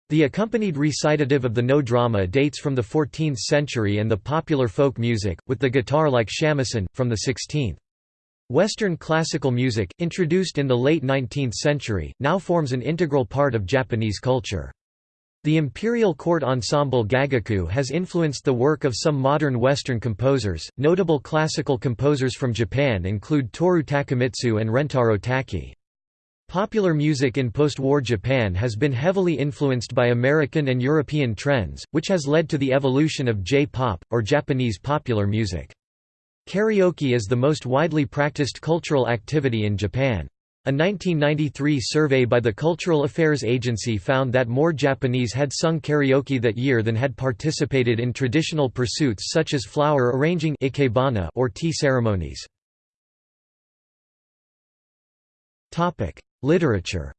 [SPEAKER 1] The accompanied recitative of the Noh drama dates from the 14th century and the popular folk music, with the guitar like shamisen, from the 16th. Western classical music, introduced in the late 19th century, now forms an integral part of Japanese culture. The imperial court ensemble Gagaku has influenced the work of some modern Western composers. Notable classical composers from Japan include Toru Takemitsu and Rentaro Taki. Popular music in post-war Japan has been heavily influenced by American and European trends, which has led to the evolution of J-pop, or Japanese popular music. Karaoke is the most widely practiced cultural activity in Japan. A 1993 survey by the Cultural Affairs Agency found that more Japanese had sung karaoke that year than had participated in traditional pursuits such as flower arranging or tea ceremonies. Literature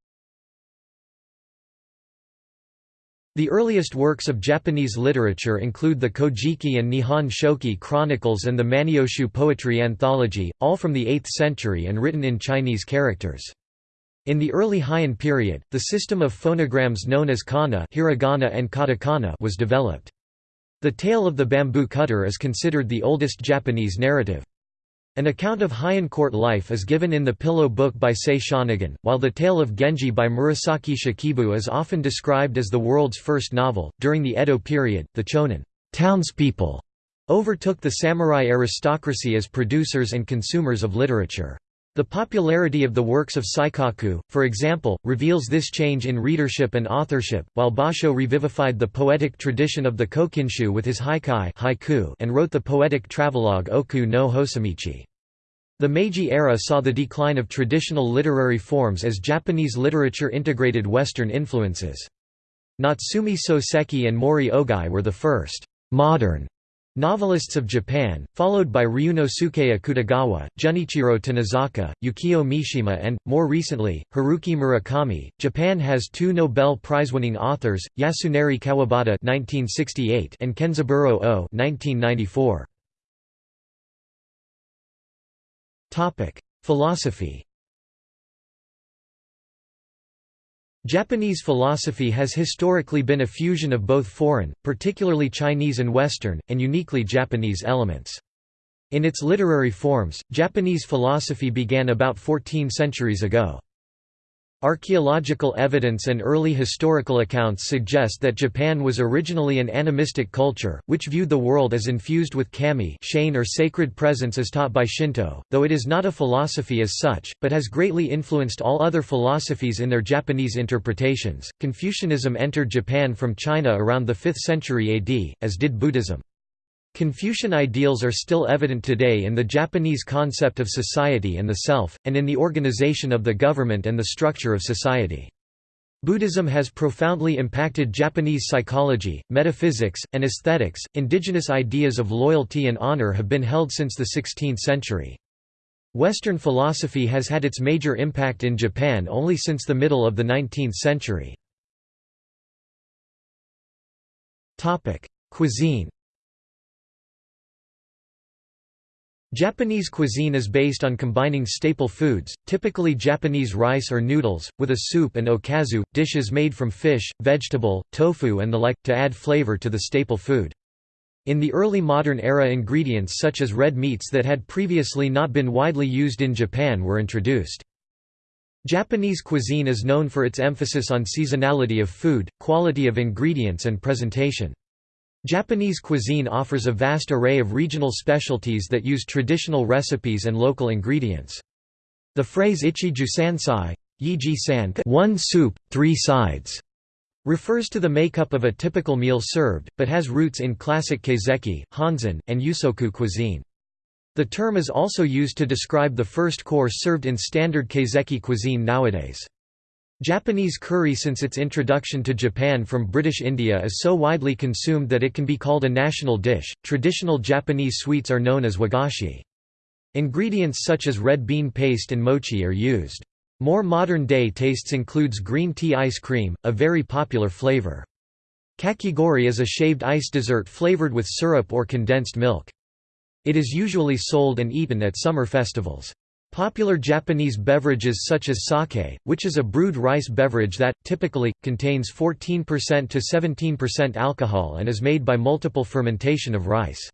[SPEAKER 1] The earliest works of Japanese literature include the Kojiki and Nihon Shoki chronicles and the Manyoshu poetry anthology, all from the 8th century and written in Chinese characters. In the early Heian period, the system of phonograms known as kana hiragana and katakana was developed. The tale of the bamboo cutter is considered the oldest Japanese narrative. An account of Heian court life is given in the Pillow Book by Sei Shonagon, while the tale of Genji by Murasaki Shikibu is often described as the world's first novel. During the Edo period, the chonin townspeople overtook the samurai aristocracy as producers and consumers of literature. The popularity of the works of Saikaku, for example, reveals this change in readership and authorship, while Basho revivified the poetic tradition of the Kokinshu with his haikai haiku and wrote the poetic travelogue Oku no Hosomichi. The Meiji era saw the decline of traditional literary forms as Japanese literature integrated Western influences. Natsume Soseki and Mori Ogai were the first modern Novelists of Japan, followed by Ryunosuke Akutagawa, Junichiro Tanizaki, Yukio Mishima and, more recently, Haruki Murakami. Japan has two Nobel Prize-winning authors, Yasunari Kawabata (1968) and Kenzaburo Oe (1994). Topic: Philosophy. Japanese philosophy has historically been a fusion of both foreign, particularly Chinese and Western, and uniquely Japanese elements. In its literary forms, Japanese philosophy began about 14 centuries ago. Archaeological evidence and early historical accounts suggest that Japan was originally an animistic culture, which viewed the world as infused with kami or sacred presence as taught by Shinto, though it is not a philosophy as such, but has greatly influenced all other philosophies in their Japanese interpretations. Confucianism entered Japan from China around the 5th century AD, as did Buddhism. Confucian ideals are still evident today in the Japanese concept of society and the self, and in the organization of the government and the structure of society. Buddhism has profoundly impacted Japanese psychology, metaphysics, and aesthetics. Indigenous ideas of loyalty and honor have been held since the 16th century. Western philosophy has had its major impact in Japan only since the middle of the 19th century. Cuisine Japanese cuisine is based on combining staple foods, typically Japanese rice or noodles, with a soup and okazu, dishes made from fish, vegetable, tofu and the like, to add flavor to the staple food. In the early modern era ingredients such as red meats that had previously not been widely used in Japan were introduced. Japanese cuisine is known for its emphasis on seasonality of food, quality of ingredients and presentation. Japanese cuisine offers a vast array of regional specialties that use traditional recipes and local ingredients. The phrase ichi jusansai san one soup, three sides, refers to the makeup of a typical meal served, but has roots in classic kaiseki, honzen, and yusoku cuisine. The term is also used to describe the first course served in standard kaiseki cuisine nowadays. Japanese curry since its introduction to Japan from British India is so widely consumed that it can be called a national dish. Traditional Japanese sweets are known as wagashi. Ingredients such as red bean paste and mochi are used. More modern-day tastes includes green tea ice cream, a very popular flavor. Kakigori is a shaved ice dessert flavored with syrup or condensed milk. It is usually sold and eaten at summer festivals. Popular Japanese beverages such as sake, which is a brewed rice beverage that, typically, contains 14% to 17% alcohol and is made by multiple fermentation of rice.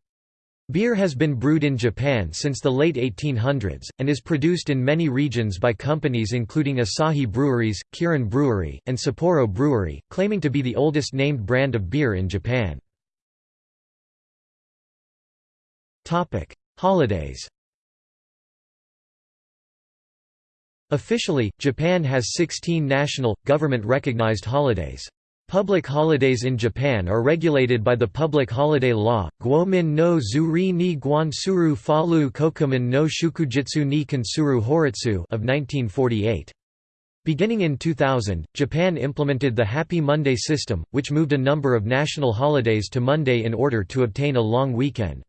[SPEAKER 1] Beer has been brewed in Japan since the late 1800s, and is produced in many regions by companies including Asahi Breweries, Kirin Brewery, and Sapporo Brewery, claiming to be the oldest named brand of beer in Japan. Holidays Officially, Japan has 16 national, government-recognized holidays. Public holidays in Japan are regulated by the Public Holiday Law, Guomin no Zuri ni Guansuru Falu Kokumin no Shukujitsu ni Kansuru Horitsu of 1948. Beginning in 2000, Japan implemented the Happy Monday system, which moved a number of national holidays to Monday in order to obtain a long weekend.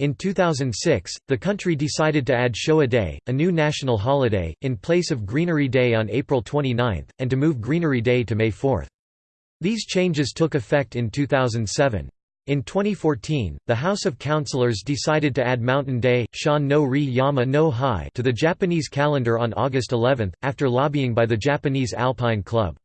[SPEAKER 1] In 2006, the country decided to add Showa Day, a new national holiday, in place of Greenery Day on April 29, and to move Greenery Day to May 4. These changes took effect in 2007. In 2014, the House of Councillors decided to add Mountain Day, Shan no Ri Yama no Hai to the Japanese calendar on August 11, after lobbying by the Japanese Alpine Club.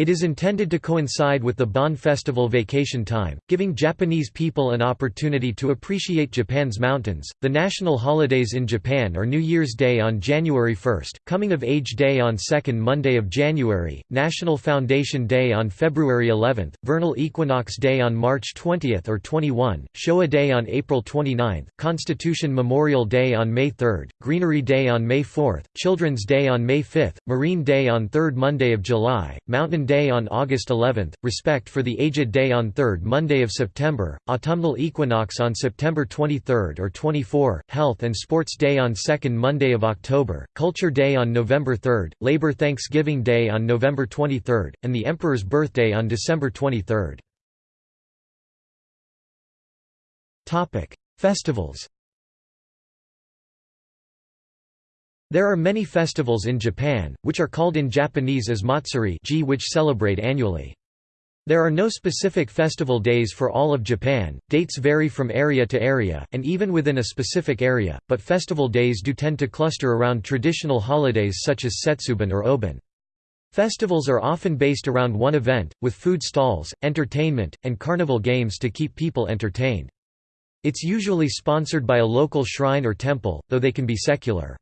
[SPEAKER 1] It is intended to coincide with the Bon Festival vacation time, giving Japanese people an opportunity to appreciate Japan's mountains. The national holidays in Japan are New Year's Day on January 1, Coming of Age Day on 2nd Monday of January, National Foundation Day on February 11, Vernal Equinox Day on March 20 or 21, Showa Day on April 29, Constitution Memorial Day on May 3, Greenery Day on May 4, Children's Day on May 5, Marine Day on 3rd Monday of July, Mountain Day on August 11, Respect for the Aged Day on 3rd Monday of September, Autumnal Equinox on September 23 or 24, Health and Sports Day on 2nd Monday of October, Culture Day on November 3, Labor Thanksgiving Day on November 23, and the Emperor's Birthday on December 23. Festivals There are many festivals in Japan, which are called in Japanese as matsuri which celebrate annually. There are no specific festival days for all of Japan, dates vary from area to area, and even within a specific area, but festival days do tend to cluster around traditional holidays such as Setsubun or Obon. Festivals are often based around one event, with food stalls, entertainment, and carnival games to keep people entertained. It's usually sponsored by a local shrine or temple, though they can be secular.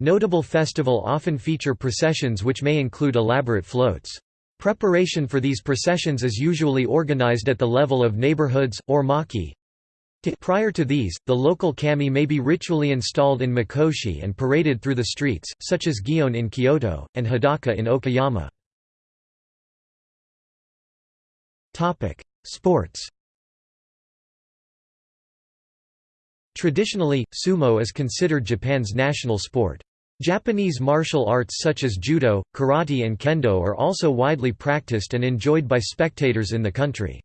[SPEAKER 1] Notable festival often feature processions which may include elaborate floats. Preparation for these processions is usually organized at the level of neighborhoods, or maki. Prior to these, the local kami may be ritually installed in mikoshi and paraded through the streets, such as Gion in Kyoto, and Hadaka in Okayama. Sports Traditionally, sumo is considered Japan's national sport. Japanese martial arts such as judo, karate and kendo are also widely practiced and enjoyed by spectators in the country.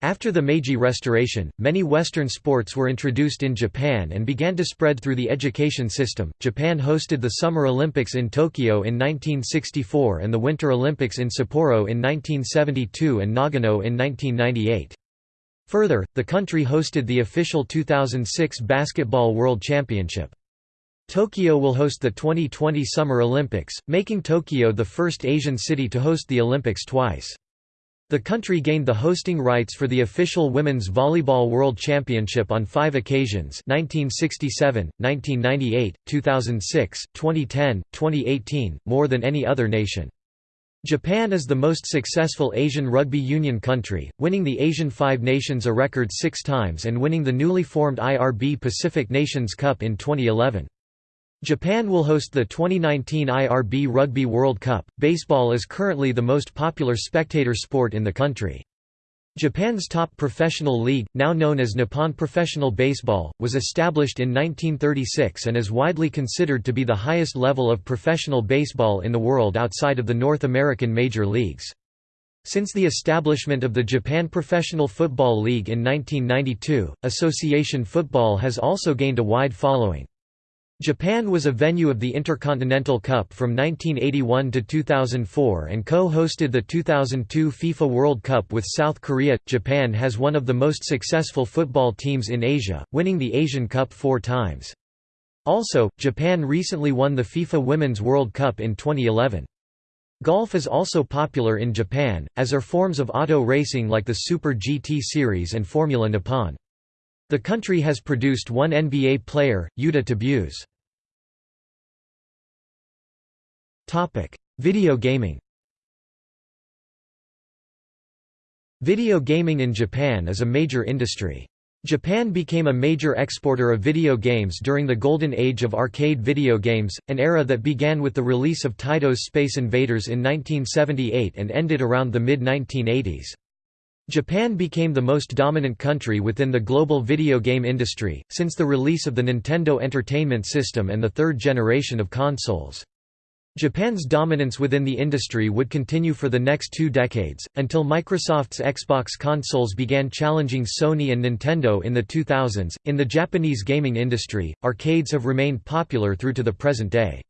[SPEAKER 1] After the Meiji Restoration, many Western sports were introduced in Japan and began to spread through the education system. Japan hosted the Summer Olympics in Tokyo in 1964 and the Winter Olympics in Sapporo in 1972 and Nagano in 1998. Further, the country hosted the official 2006 Basketball World Championship. Tokyo will host the 2020 Summer Olympics, making Tokyo the first Asian city to host the Olympics twice. The country gained the hosting rights for the official Women's Volleyball World Championship on five occasions 1967, 1998, 2006, 2010, 2018, more than any other nation. Japan is the most successful Asian rugby union country, winning the Asian Five Nations a record six times and winning the newly formed IRB Pacific Nations Cup in 2011. Japan will host the 2019 IRB Rugby World Cup. Baseball is currently the most popular spectator sport in the country. Japan's top professional league, now known as Nippon Professional Baseball, was established in 1936 and is widely considered to be the highest level of professional baseball in the world outside of the North American major leagues. Since the establishment of the Japan Professional Football League in 1992, association football has also gained a wide following. Japan was a venue of the Intercontinental Cup from 1981 to 2004 and co-hosted the 2002 FIFA World Cup with South Korea. Japan has one of the most successful football teams in Asia, winning the Asian Cup four times. Also, Japan recently won the FIFA Women's World Cup in 2011. Golf is also popular in Japan, as are forms of auto racing like the Super GT Series and Formula Nippon. The country has produced one NBA player, Yuta Tabuse. Video gaming Video gaming in Japan is a major industry. Japan became a major exporter of video games during the golden age of arcade video games, an era that began with the release of Taito's Space Invaders in 1978 and ended around the mid-1980s. Japan became the most dominant country within the global video game industry, since the release of the Nintendo Entertainment System and the third generation of consoles. Japan's dominance within the industry would continue for the next two decades, until Microsoft's Xbox consoles began challenging Sony and Nintendo in the 2000s. In the Japanese gaming industry, arcades have remained popular through to the present day.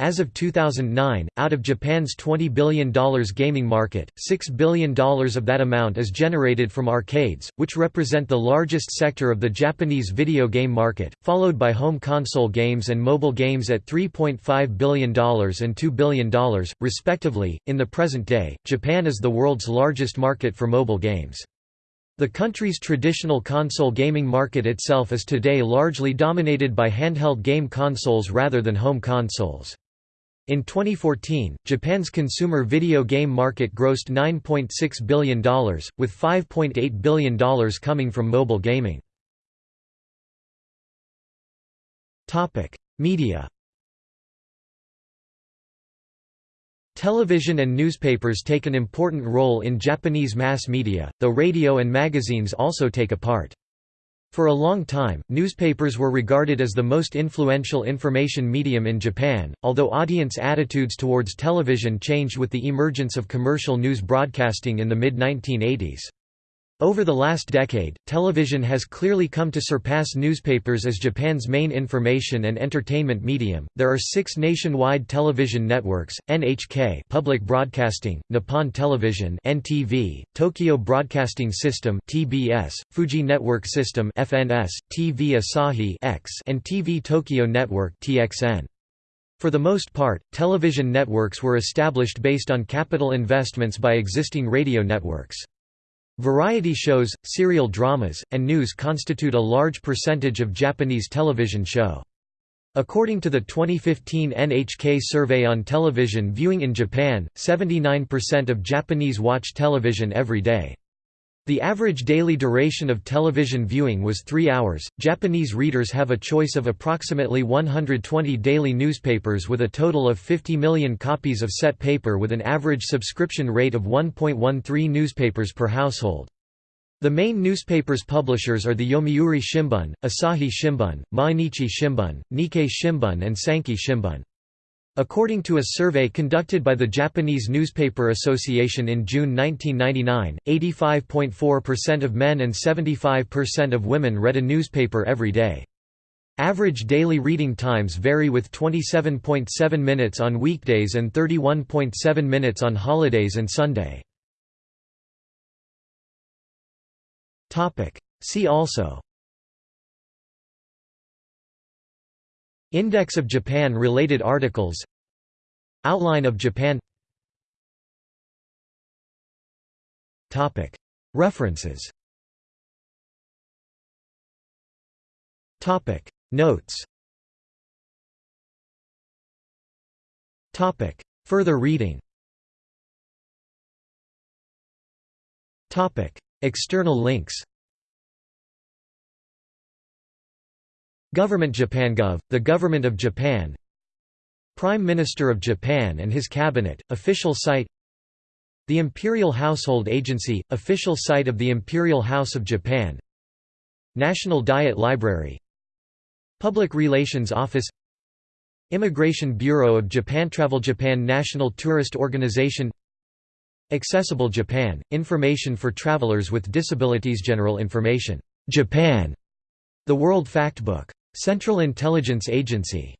[SPEAKER 1] As of 2009, out of Japan's $20 billion gaming market, $6 billion of that amount is generated from arcades, which represent the largest sector of the Japanese video game market, followed by home console games and mobile games at $3.5 billion and $2 billion, respectively. In the present day, Japan is the world's largest market for mobile games. The country's traditional console gaming market itself is today largely dominated by handheld game consoles rather than home consoles. In 2014, Japan's consumer video game market grossed $9.6 billion, with $5.8 billion coming from mobile gaming. Media Television and newspapers take an important role in Japanese mass media, though radio and magazines also take a part. For a long time, newspapers were regarded as the most influential information medium in Japan, although audience attitudes towards television changed with the emergence of commercial news broadcasting in the mid-1980s. Over the last decade, television has clearly come to surpass newspapers as Japan's main information and entertainment medium. There are 6 nationwide television networks: NHK, Public Broadcasting, Nippon Television, NTV, Tokyo Broadcasting System, TBS, Fuji Network System, FNS, TV Asahi X, and TV Tokyo Network, TXN. For the most part, television networks were established based on capital investments by existing radio networks. Variety shows, serial dramas, and news constitute a large percentage of Japanese television show. According to the 2015 NHK survey on television viewing in Japan, 79% of Japanese watch television every day. The average daily duration of television viewing was three hours. Japanese readers have a choice of approximately 120 daily newspapers with a total of 50 million copies of set paper with an average subscription rate of 1.13 newspapers per household. The main newspapers publishers are the Yomiuri Shimbun, Asahi Shimbun, Mainichi Shimbun, Nikkei Shimbun and Sankei Shimbun. According to a survey conducted by the Japanese Newspaper Association in June 1999, 85.4% of men and 75% of women read a newspaper every day. Average daily reading times vary with 27.7 minutes on weekdays and 31.7 minutes on holidays and Sunday. See also Index of Japan-related articles. Outline of Japan. References. Notes. Further reading. External links Government JapanGov, the Government of Japan. Prime Minister of Japan and his Cabinet, official site. The Imperial Household Agency, official site of the Imperial House of Japan. National Diet Library. Public Relations Office. Immigration Bureau of Japan Travel Japan National Tourist Organization. Accessible Japan, information for travelers with disabilities General information, Japan, the World Factbook Central Intelligence Agency.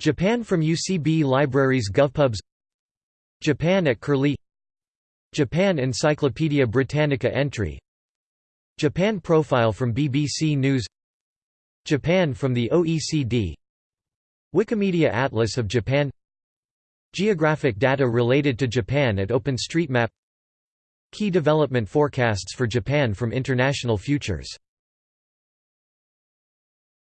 [SPEAKER 1] Japan from UCB Libraries GovPubs. Japan at Curlie. Japan Encyclopaedia Britannica entry. Japan profile from BBC News. Japan from the OECD Wikimedia Atlas of Japan. Geographic data related to Japan at OpenStreetMap. Key development forecasts for Japan from International Futures